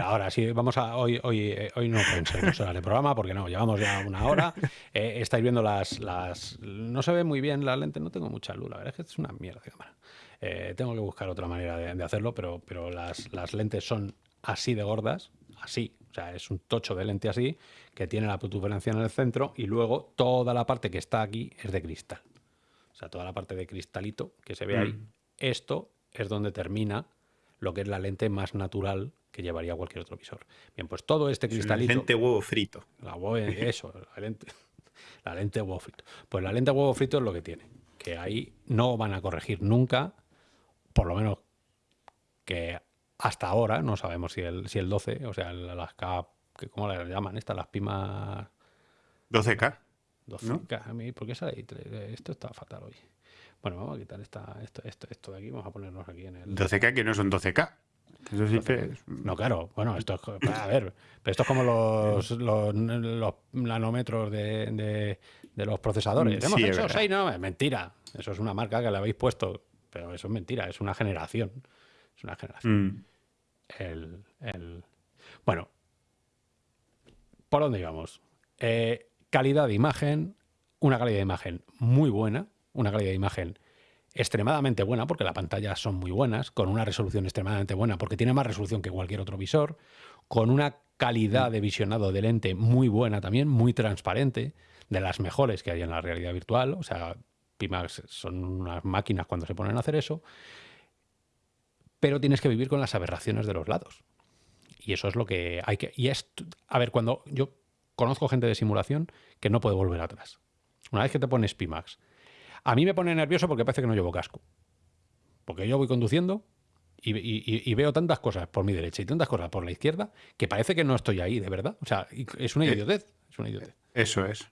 Ahora sí, vamos a. Hoy, hoy, eh, hoy no pensemos horas de programa porque no, llevamos ya una hora. Eh, estáis viendo las, las. No se ve muy bien la lente, no tengo mucha luz, la verdad es que es una mierda de cámara. Eh, tengo que buscar otra manera de, hacerlo, pero, pero las, las, lentes son así de gordas, así. O sea, es un tocho de lente así, que tiene la protuberancia en el centro y luego toda la parte que está aquí es de cristal. O sea, toda la parte de cristalito que se ve ahí. Mm. Esto es donde termina lo que es la lente más natural que llevaría cualquier otro visor. Bien, pues todo este cristalito... La lente huevo frito. La eso, la lente, la lente huevo frito. Pues la lente huevo frito es lo que tiene, que ahí no van a corregir nunca, por lo menos que hasta ahora, no sabemos si el, si el 12, o sea, las K, ¿cómo las llaman estas? Las pimas... 12K. 12K, a mí, ¿por qué sale Esto está fatal hoy. Bueno, vamos a quitar esta, esto, esto, esto de aquí, vamos a ponernos aquí en el... 12K que no son 12K. Eso sí No, claro, bueno, esto es, a ver, pero esto es como los, [laughs] los, nanómetros de, de, los procesadores. Hemos hecho 6 no, es mentira. Eso es una marca que le habéis puesto, pero eso es mentira, es una generación. Es una generación. Mm. El, el... Bueno, ¿por dónde íbamos? Eh, calidad de imagen, una calidad de imagen muy buena, una calidad de imagen extremadamente buena, porque las pantallas son muy buenas, con una resolución extremadamente buena, porque tiene más resolución que cualquier otro visor, con una calidad de visionado de lente muy buena también, muy transparente, de las mejores que hay en la realidad virtual, o sea, Pimax son unas máquinas cuando se ponen a hacer eso, pero tienes que vivir con las aberraciones de los lados. Y eso es lo que hay que... Y es, a ver, cuando yo conozco gente de simulación que no puede volver atrás. Una vez que te pones Pimax a mí me pone nervioso porque parece que no llevo casco. Porque yo voy conduciendo y, veo tantas cosas por mi derecha y tantas cosas por la izquierda que parece que no estoy ahí, de verdad. O sea, es una eh, idiotez. Es una idiotez. Eso es.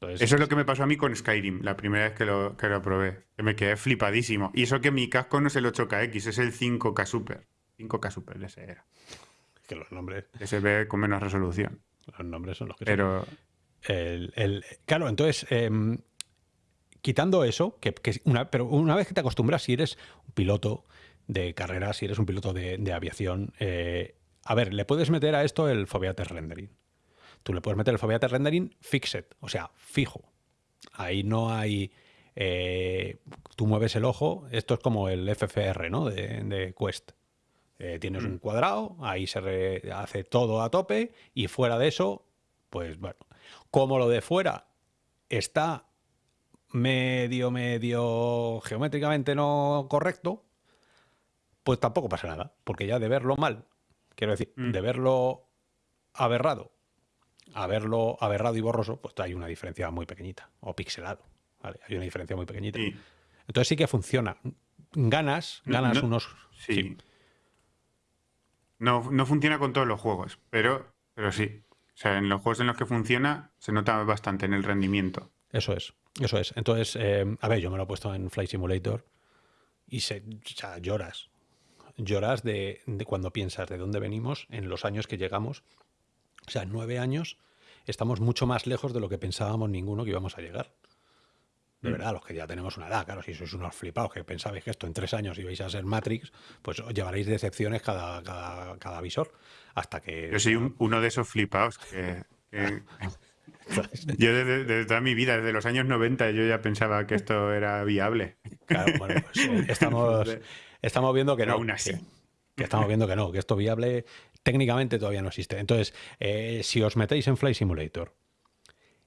Eso es lo que me pasó a mí con Skyrim, la primera vez que lo, que lo probé. me quedé flipadísimo. Y eso que mi casco no es el 8KX, es el 5K Super. 5K Super, ese era. Que los nombres. Ese ve con menos resolución. Los nombres son los que Pero... El, claro, entonces, em, quitando eso, que, una, pero una vez que te acostumbras, si eres un piloto de carreras, si eres un piloto de, aviación, eh, a ver, le puedes meter a esto el Foveates Rendering. Tú le puedes meter el Foveates Rendering fixed, o sea, fijo. Ahí no hay... Eh, tú mueves el ojo, esto es como el FFR, ¿no? De, Quest. Eh, tienes un mm. cuadrado, ahí se hace todo a tope y fuera de eso, pues bueno, como lo de fuera está medio, medio geométricamente no correcto, pues tampoco pasa nada, porque ya de verlo mal, quiero decir, mm. de verlo aberrado a verlo aberrado y borroso, pues hay una diferencia muy pequeñita, o pixelado, Hay una diferencia muy pequeñita. Entonces sí que funciona. Ganas, ganas unos... Sí. No, no funciona con todos los juegos, pero, pero sí. O sea, en los juegos en los que funciona se nota bastante en el rendimiento. Eso es. Eso es. Entonces, eh, a ver, yo me lo he puesto en Flight Simulator y se, lloras. Lloras de, cuando piensas de dónde venimos, en los años que llegamos. O sea, en nueve años estamos mucho más lejos de lo que pensábamos ninguno que íbamos a llegar. De mm. verdad, los que ya tenemos una edad, claro, si sois unos flipados que pensabais que esto en tres años ibais a ser Matrix, pues os llevaréis decepciones cada, cada, visor. Hasta que. Yo soy uno de esos flipados que [laughs] Yo desde, toda mi vida, desde los años 90, yo ya pensaba que esto era viable. Claro, bueno, pues, eh, [laughs] estamos, estamos viendo que no. Aún así. Que, estamos viendo que no, que esto viable técnicamente todavía no existe. Entonces, eh, si os metéis en Flight Simulator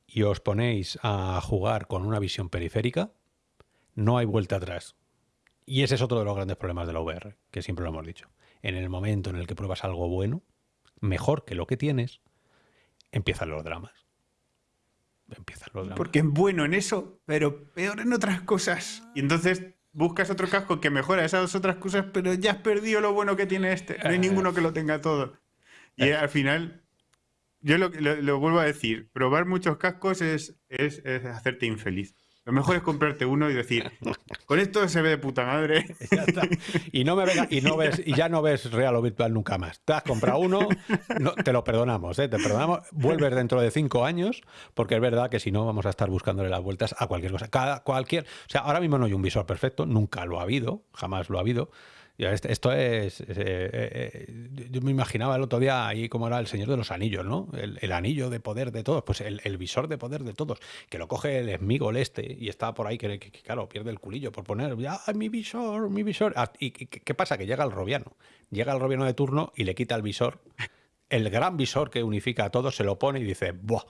y os ponéis a jugar con una visión periférica, no hay vuelta atrás. Y ese es otro de los grandes problemas de la VR, que siempre lo hemos dicho. En el momento en el que pruebas algo bueno, mejor que lo que tienes, empiezan los dramas empiezan los Porque es bueno en eso, pero peor en otras cosas. Y entonces buscas otro casco que mejora esas otras cosas, pero ya has perdido lo bueno que tiene este. No hay eh. ninguno que lo tenga todo. Y eh. al final, yo lo, lo, vuelvo a decir, probar muchos cascos es, es, hacerte infeliz. Lo mejor es comprarte uno y decir, con esto se ve de puta madre. [laughs] Y no me y no ves, y ya no ves real o virtual nunca más. Te has comprado uno, te lo perdonamos, ¿eh? te perdonamos. Vuelves dentro de cinco años, porque es verdad que si no vamos a estar buscándole las vueltas a cualquier cosa. Cada, cualquier, o sea, ahora mismo no hay un visor perfecto, nunca lo ha habido, jamás lo ha habido. Esto es. Eh, eh, yo me imaginaba el otro día ahí como era el Señor de los Anillos, ¿no? El, anillo de poder de todos, pues el, visor de poder de todos, que lo coge el Smigol este y está por ahí que, claro, pierde el culillo por poner, ya, mi visor, mi visor. Ah, ¿Y qué pasa? Que llega el robiano. Llega el robiano de turno y le quita el visor. El gran visor que unifica a todos se lo pone y dice, ¡buah!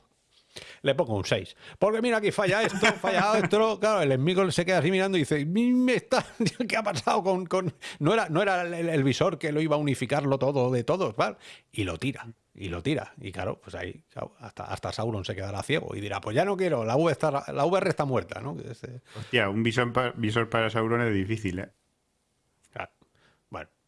Le pongo un 6. Porque mira, aquí falla esto, falla esto. Claro, el enemigo se queda así mirando y [laughs] dice, ¿qué ha pasado con...? con... No era, no era el, visor que lo iba a unificarlo todo de todos, ¿vale? Y lo tira, y lo tira. Y claro, pues ahí hasta, hasta Sauron se quedará ciego y dirá, pues ya no quiero, la, v está, la VR está muerta, ¿no? Hostia, un visor, visor para Sauron es difícil, ¿eh?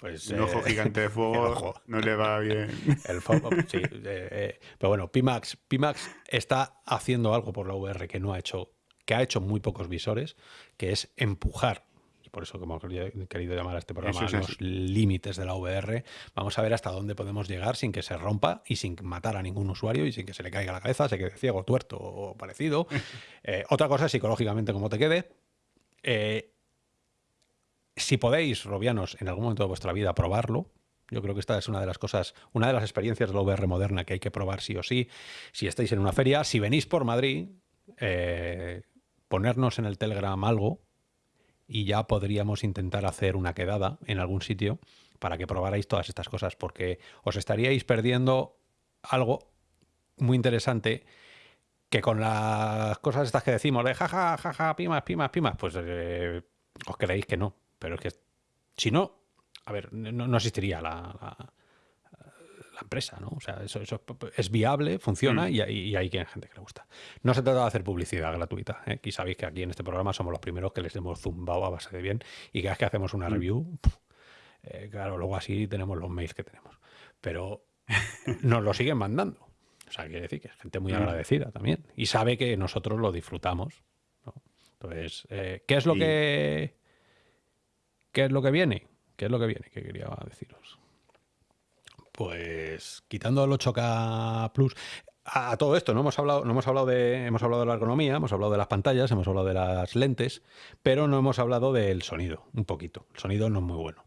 Pues. Un ojo eh, gigante de [laughs] fuego no le va bien. [laughs] El fuego, sí. Eh, eh, pero bueno, Pimax, Pimax está haciendo algo por la VR que no ha hecho, que ha hecho muy pocos visores, que es empujar. Por eso que hemos querido llamar a este programa los límites de la VR. Vamos a ver hasta dónde podemos llegar sin que se rompa y sin matar a ningún usuario y sin que se le caiga la cabeza, se quede ciego, tuerto o parecido. [laughs] otra cosa es psicológicamente cómo te quede. Eh, si podéis, robianos, en algún momento de vuestra vida probarlo, yo creo que esta es una de las cosas, una de las experiencias de la VR moderna que hay que probar sí o sí. Si estáis en una feria, si venís por Madrid, eh, ponernos en el Telegram algo y ya podríamos intentar hacer una quedada en algún sitio para que probarais todas estas cosas, porque os estaríais perdiendo algo muy interesante que con las cosas estas que decimos de jaja, jaja, pimas, pimas, pimas, pues eh, os creéis que no. Pero es que si no, a ver, no, existiría la, la, empresa, ¿no? O sea, eso, es viable, funciona mm. y, y, hay gente que le gusta. No se trata de hacer publicidad gratuita. ¿eh? Aquí sabéis que aquí en este programa somos los primeros que les hemos zumbado a base de bien y cada vez que hacemos una mm. review, eh, claro, luego así tenemos los mails que tenemos. Pero [laughs] nos lo siguen mandando. O sea, quiere decir que es gente muy mm. agradecida también. Y sabe que nosotros lo disfrutamos. Entonces, eh, ¿qué es lo que ¿Qué es lo que viene? ¿Qué es lo que viene? ¿Qué quería deciros? Pues quitando el 8K Plus, a, todo esto no hemos hablado, no hemos hablado de, hemos hablado de la ergonomía, hemos hablado de las pantallas, hemos hablado de las lentes, pero no hemos hablado del sonido, un poquito. El sonido no es muy bueno.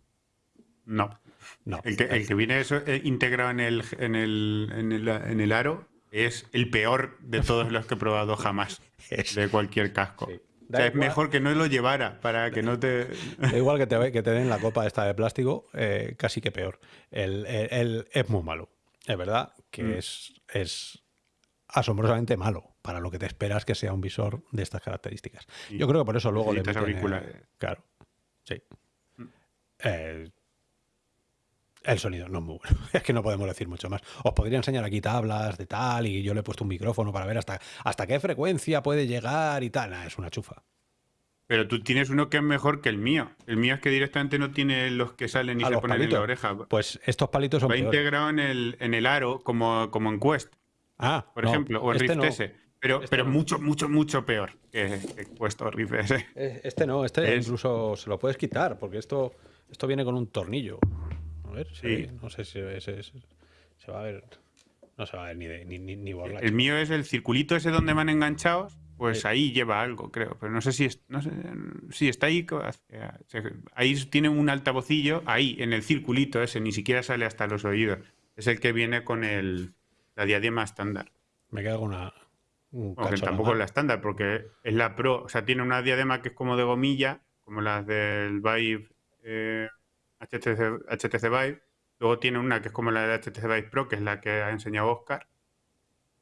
No. No. El que, viene eso, eh, integrado en el, en, el, en, el, aro es el peor de todos los que he probado jamás. [laughs] de cualquier casco es mejor que no lo llevara para que no te. Da igual que te, que te den la copa esta de plástico, eh, casi que peor. El, es muy malo. Es verdad que mm. es, es asombrosamente malo para lo que te esperas que sea un visor de estas características. Yo creo que por eso luego le meten, claro, sí. Mm. Eh, el sonido no es muy bueno. [laughs] Es que no podemos decir mucho más. Os podría enseñar aquí tablas de tal y yo le he puesto un micrófono para ver hasta, hasta qué frecuencia puede llegar y tal. es una chufa. Pero tú tienes uno que es mejor que el mío. El mío es que directamente no tiene los que salen y se ponen en la oreja. Pues estos palitos son Va integrado en el, en el aro como, como en Quest. Ah, por ejemplo, o en este Rift S. Pero, este pero mucho, mucho, mucho peor que, Quest o Rift S. Eh, este no, este incluso se lo puedes quitar porque esto, esto viene con un tornillo sí. no sé si se va a ver. No se va a ver ni, de, ni, ni, El mío es el circulito ese donde van enganchados, pues ahí lleva algo, creo. Pero no sé si no sé, si está ahí. Ahí tiene un altavocillo, ahí, en el circulito ese, ni siquiera sale hasta los oídos. Es el que viene con el, la diadema estándar. Me queda una. tampoco es la estándar, porque es la Pro. O sea, tiene una diadema que es como de gomilla, como las del Vive. Eh, HTC, Vive. Luego tiene una que es como la de HTC Vive Pro, que es la que ha enseñado Oscar.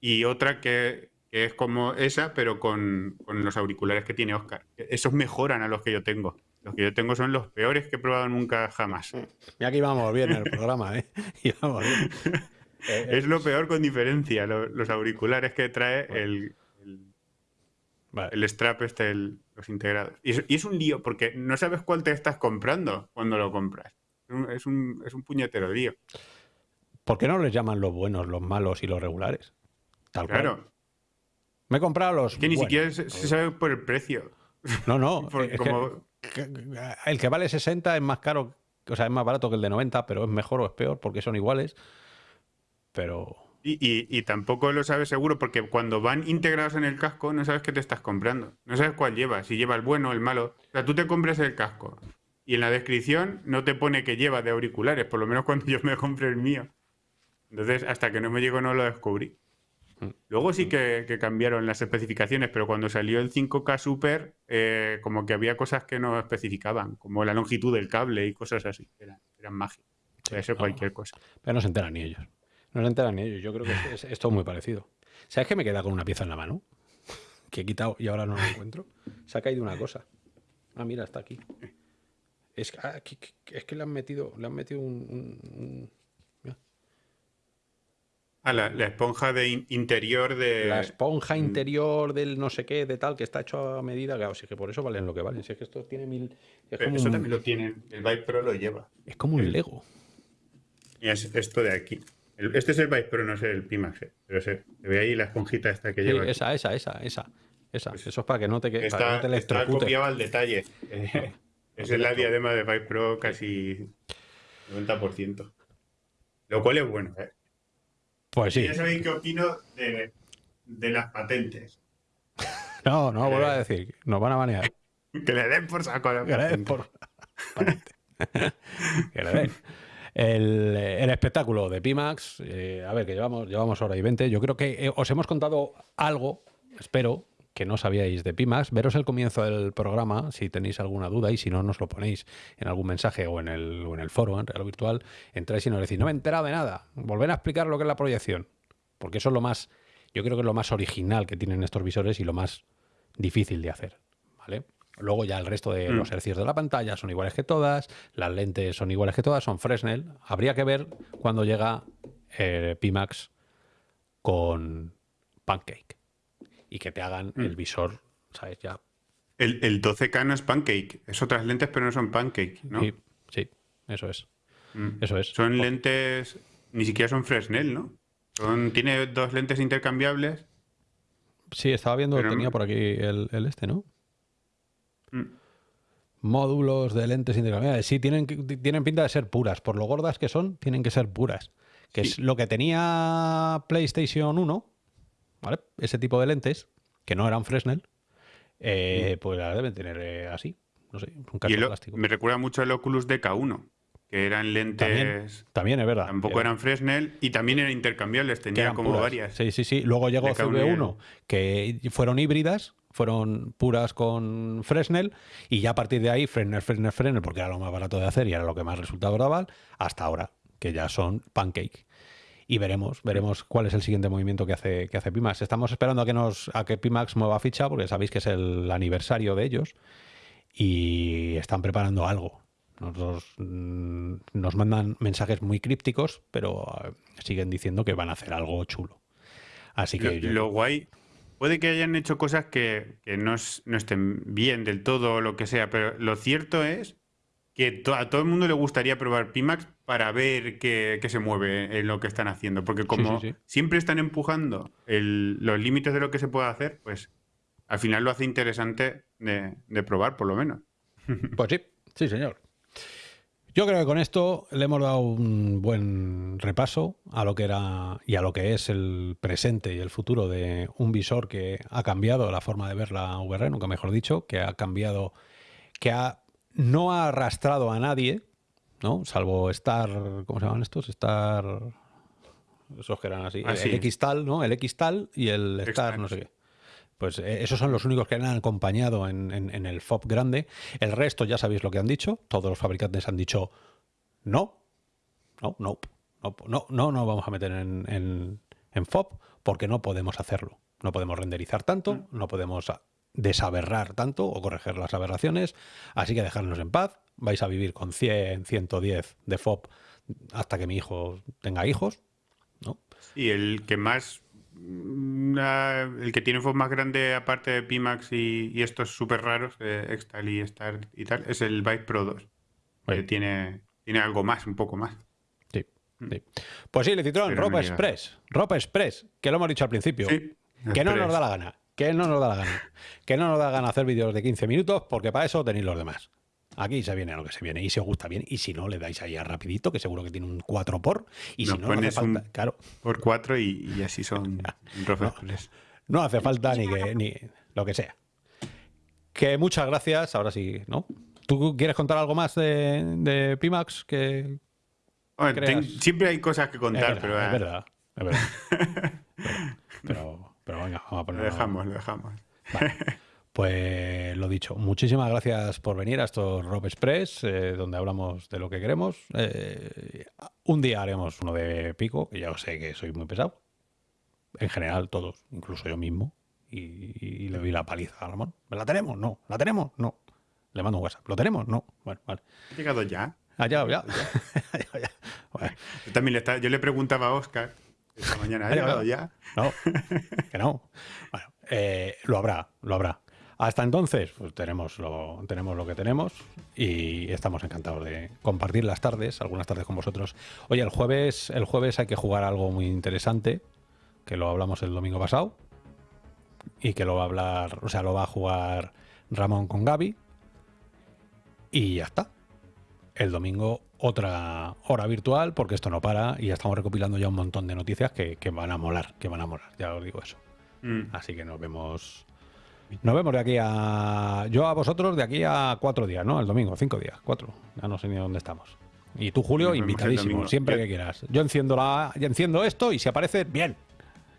Y otra que, es como esa, pero con, los auriculares que tiene Oscar. Esos mejoran a los que yo tengo. Los que yo tengo son los peores que he probado nunca jamás. Y aquí vamos bien en el programa, ¿eh? [laughs] es lo peor con diferencia, los, auriculares que trae el, el strap este, los integrados. Y es, un lío, porque no sabes cuál te estás comprando cuando lo compras. Es un, es un puñetero lío. ¿Por qué no les llaman los buenos, los malos y los regulares? Tal claro. Me he comprado los. Que ni siquiera se, sabe por el precio. No, no. [laughs] el que vale 60 es más caro, o sea, es más barato que el de 90, pero es mejor o es peor porque son iguales. Pero. Y, tampoco lo sabes seguro porque cuando van integrados en el casco no sabes qué te estás comprando. No sabes cuál lleva, si lleva el bueno o el malo. O sea, tú te compras el casco y en la descripción no te pone que lleva de auriculares, por lo menos cuando [laughs] yo me compré el mío. Entonces, hasta que no me llegó no lo descubrí. Mm. Luego sí que, cambiaron las especificaciones, pero cuando salió el 5K Super, eh, como que había cosas que no especificaban, como la longitud del cable y cosas así. Eran, eran mágicas. Puede ser cualquier cosa. Pero no se enteran ni ellos. No se enteran ni ellos. Yo creo que es, es, muy parecido. ¿Sabes que me queda con una pieza en la mano? [laughs] Que he quitado y ahora no la encuentro. Se ha caído una cosa. Ah, mira, está aquí. Es, ah, que, es que le han metido, le han metido un... Ah, la, esponja de interior de... La esponja mm. interior del no sé qué, de tal, que está hecho a medida. Claro, sí que por eso valen lo que valen. Si es que esto tiene mil... eso también lo tiene. El Vibe Pro lo lleva. Es como un Lego. Y es esto de aquí este es el Vice Pro, no es el Pimax, eh, pero se, ve ahí la esponjita esta que lleva. Esa, esa, esa, esa, esa. Pues eso es para que no te, que, está, no Está copiado al detalle. [laughs] es la diadema de Vice Pro casi 90%. Lo cual es bueno, ¿eh? Pues sí. ya sabéis qué opino de, de las patentes. [laughs] no, no, vuelvo a decir. Nos van a banear. [laughs] que le den por saco. Que le den por... que le den. El, espectáculo de Pimax, eh, a ver, que llevamos, llevamos hora y veinte. Yo creo que eh, os hemos contado algo, espero, que no sabíais de Pimax. Veros el comienzo del programa si tenéis alguna duda y si no, nos lo ponéis en algún mensaje o en el, en el foro, en Real Virtual. Entráis y nos decís, no me he enterado de nada. Volver a explicar lo que es la proyección. Porque eso es lo más, yo creo que es lo más original que tienen estos visores y lo más difícil de hacer. ¿Vale? Luego ya el resto de los mm. hercios de la pantalla son iguales que todas, las lentes son iguales que todas, son Fresnel. Habría que ver cuando llega eh, Pimax con Pancake y que te hagan el mm. visor, ¿sabes? Ya. El, 12K no es Pancake, es otras lentes pero no son Pancake, ¿no? Sí, sí eso es. Mm. Eso es. Son lentes, ni siquiera son Fresnel, ¿no? Son, tiene dos lentes intercambiables. Sí, estaba viendo, tenía por aquí el, el este, ¿no? Módulos de lentes intercambiables. Sí, tienen, tienen pinta de ser puras. Por lo gordas que son, tienen que ser puras. Que es lo que tenía PlayStation 1, ¿vale? Ese tipo de lentes, que no eran Fresnel, eh, mm. pues las deben tener eh, así. No sé, un plástico. Me recuerda mucho al Oculus DK1 que eran lentes. También, es verdad. Tampoco eran Fresnel y también eran intercambiables, tenían como varias. Sí, sí, sí. Luego llegó CV1, que fueron híbridas, fueron puras con Fresnel y ya a partir de ahí Fresnel, Fresnel, Fresnel, porque era lo más barato de hacer y era lo que más resultado daba, hasta ahora, que ya son Pancake. Y veremos, veremos cuál es el siguiente movimiento que hace, que hace Pimax. Estamos esperando a que nos a que Pimax mueva ficha, porque sabéis que es el aniversario de ellos y están preparando algo. Nos, mm, nos mandan mensajes muy crípticos, pero eh, siguen diciendo que van a hacer algo chulo. Así que. Lo, guay. Puede que hayan hecho cosas que, no, estén bien del todo o lo que sea, pero lo cierto es que a todo el mundo le gustaría probar Pimax para ver qué, se mueve en lo que están haciendo. Porque como siempre están empujando los límites de lo que se puede hacer, pues al final lo hace interesante de probar, por lo menos. Pues sí, sí, señor. Yo creo que con esto le hemos dado un buen repaso a lo que era y a lo que es el presente y el futuro de un visor que ha cambiado la forma de ver la VR, nunca mejor dicho, que ha cambiado, que ha, no ha arrastrado a nadie, ¿no? Salvo Star, ¿cómo se llaman estos? Star, esos que eran así, ah, el, X-Tal, ¿no? El X-Tal y el Star, no sé qué. Pues eh, esos son los únicos que han acompañado en, el FOB grande. El resto ya sabéis lo que han dicho. Todos los fabricantes han dicho no, no, no, no, no, no, vamos a meter en, en, FOB porque no podemos hacerlo. No podemos renderizar tanto, mm. no podemos desaberrar tanto o corregir las aberraciones. Así que dejadnos en paz. Vais a vivir con 100, 110 de FOB hasta que mi hijo tenga hijos. ¿no? Y el que más el que tiene un más grande, aparte de Pimax y, estos súper raros, eh, Extal y Star y tal, es el Vive Pro 2. Que tiene, tiene algo más, un poco más. Sí. Mm. Pues sí, le Citroën, Ropa Express. Ropa Express, que lo hemos dicho al principio. Que no nos da la gana. Que no nos da la gana. Que no nos da la gana hacer vídeos de 15 minutos porque para eso tenéis los demás. Aquí se viene a lo que se viene y si os gusta bien. Y si no, le dais ahí a rapidito, que seguro que tiene un 4 por. Y si no, no hace falta, claro. Por 4 y, así [laughs] son profesores. No, hace falta ni que ni lo que sea. Que muchas gracias. Ahora sí, ¿no? ¿Tú quieres contar algo más de, de Pimax? Que, siempre hay cosas que contar, pero. Es verdad, es verdad. [laughs] pero, pero, venga, vamos a ponerlo. Lo dejamos, lo dejamos. [laughs] Pues lo dicho, muchísimas gracias por venir a estos Rob Express, eh, donde hablamos de lo que queremos. Eh, un día haremos uno de pico, que ya sé que soy muy pesado. En general, todos, incluso yo mismo. Y, le doy la paliza a Ramón. ¿La tenemos? No. ¿La tenemos? No. Le mando un WhatsApp. ¿Lo tenemos? No. Bueno, vale. ¿Ha llegado ya? Ha llegado ya. [laughs] Yo también le, está, yo le preguntaba a Oscar esta mañana, ¿ha llegado ya? No, que no. Bueno, eh, lo habrá, lo habrá. Hasta entonces, pues tenemos lo, tenemos lo que tenemos y estamos encantados de compartir las tardes, algunas tardes con vosotros. Oye, el jueves, el jueves hay que jugar algo muy interesante, que lo hablamos el domingo pasado, y que lo va a hablar, o sea, lo va a jugar Ramón con Gaby. Y ya está. El domingo otra hora virtual, porque esto no para, y ya estamos recopilando ya un montón de noticias que, van a molar, que van a molar, ya os digo eso. Mm. Así que nos vemos nos vemos de aquí a. Yo a vosotros de aquí a cuatro días, ¿no? El domingo, cinco días, cuatro. Ya no sé ni dónde estamos. Y tú, Julio, invitadísimo, siempre que quieras. Yo enciendo la, yo enciendo esto y si aparece, bien.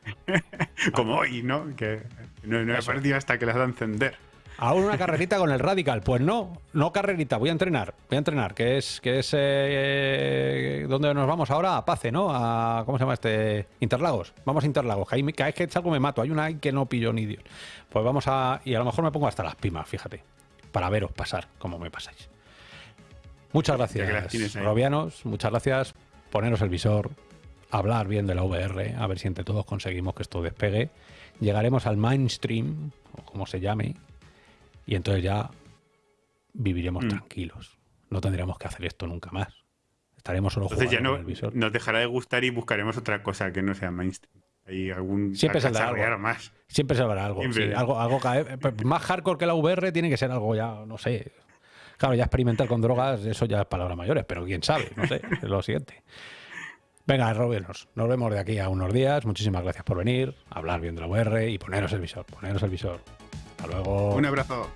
[laughs] Como hoy, ¿no? Que no, no he aparecido hasta que las da a encender. Ahora una carrerita con el Radical. Pues no, no carrerita, voy a entrenar. Voy a entrenar, que es, que es eh, ¿dónde nos vamos ahora? A Pace, ¿no? A, ¿cómo se llama este? Interlagos. Vamos a Interlagos, que ahí cada vez que salgo me mato. Hay una que no pillo ni Dios. Pues vamos a, y a lo mejor me pongo hasta las pimas, fíjate, para veros pasar, como me pasáis. Muchas gracias, Robianos, muchas gracias. Poneros el visor, hablar bien de la VR, a ver si entre todos conseguimos que esto despegue. Llegaremos al mainstream, o como se llame, y entonces ya viviremos mm. tranquilos. No tendríamos que hacer esto nunca más. Estaremos solo entonces ya no, Nos dejará de gustar y buscaremos otra cosa que no sea mainstream. Hay algún siempre saldrá algo más. Siempre saldrá algo. algo, algo pues, más hardcore que la VR tiene que ser algo ya, no sé. Claro, ya experimentar con drogas, eso ya es palabras mayores, pero quién sabe, no sé, es lo siguiente. Venga, Robernos, nos vemos de aquí a unos días. Muchísimas gracias por venir, hablar bien de la VR y poneros el visor, poneros el visor. Hasta luego. Un abrazo.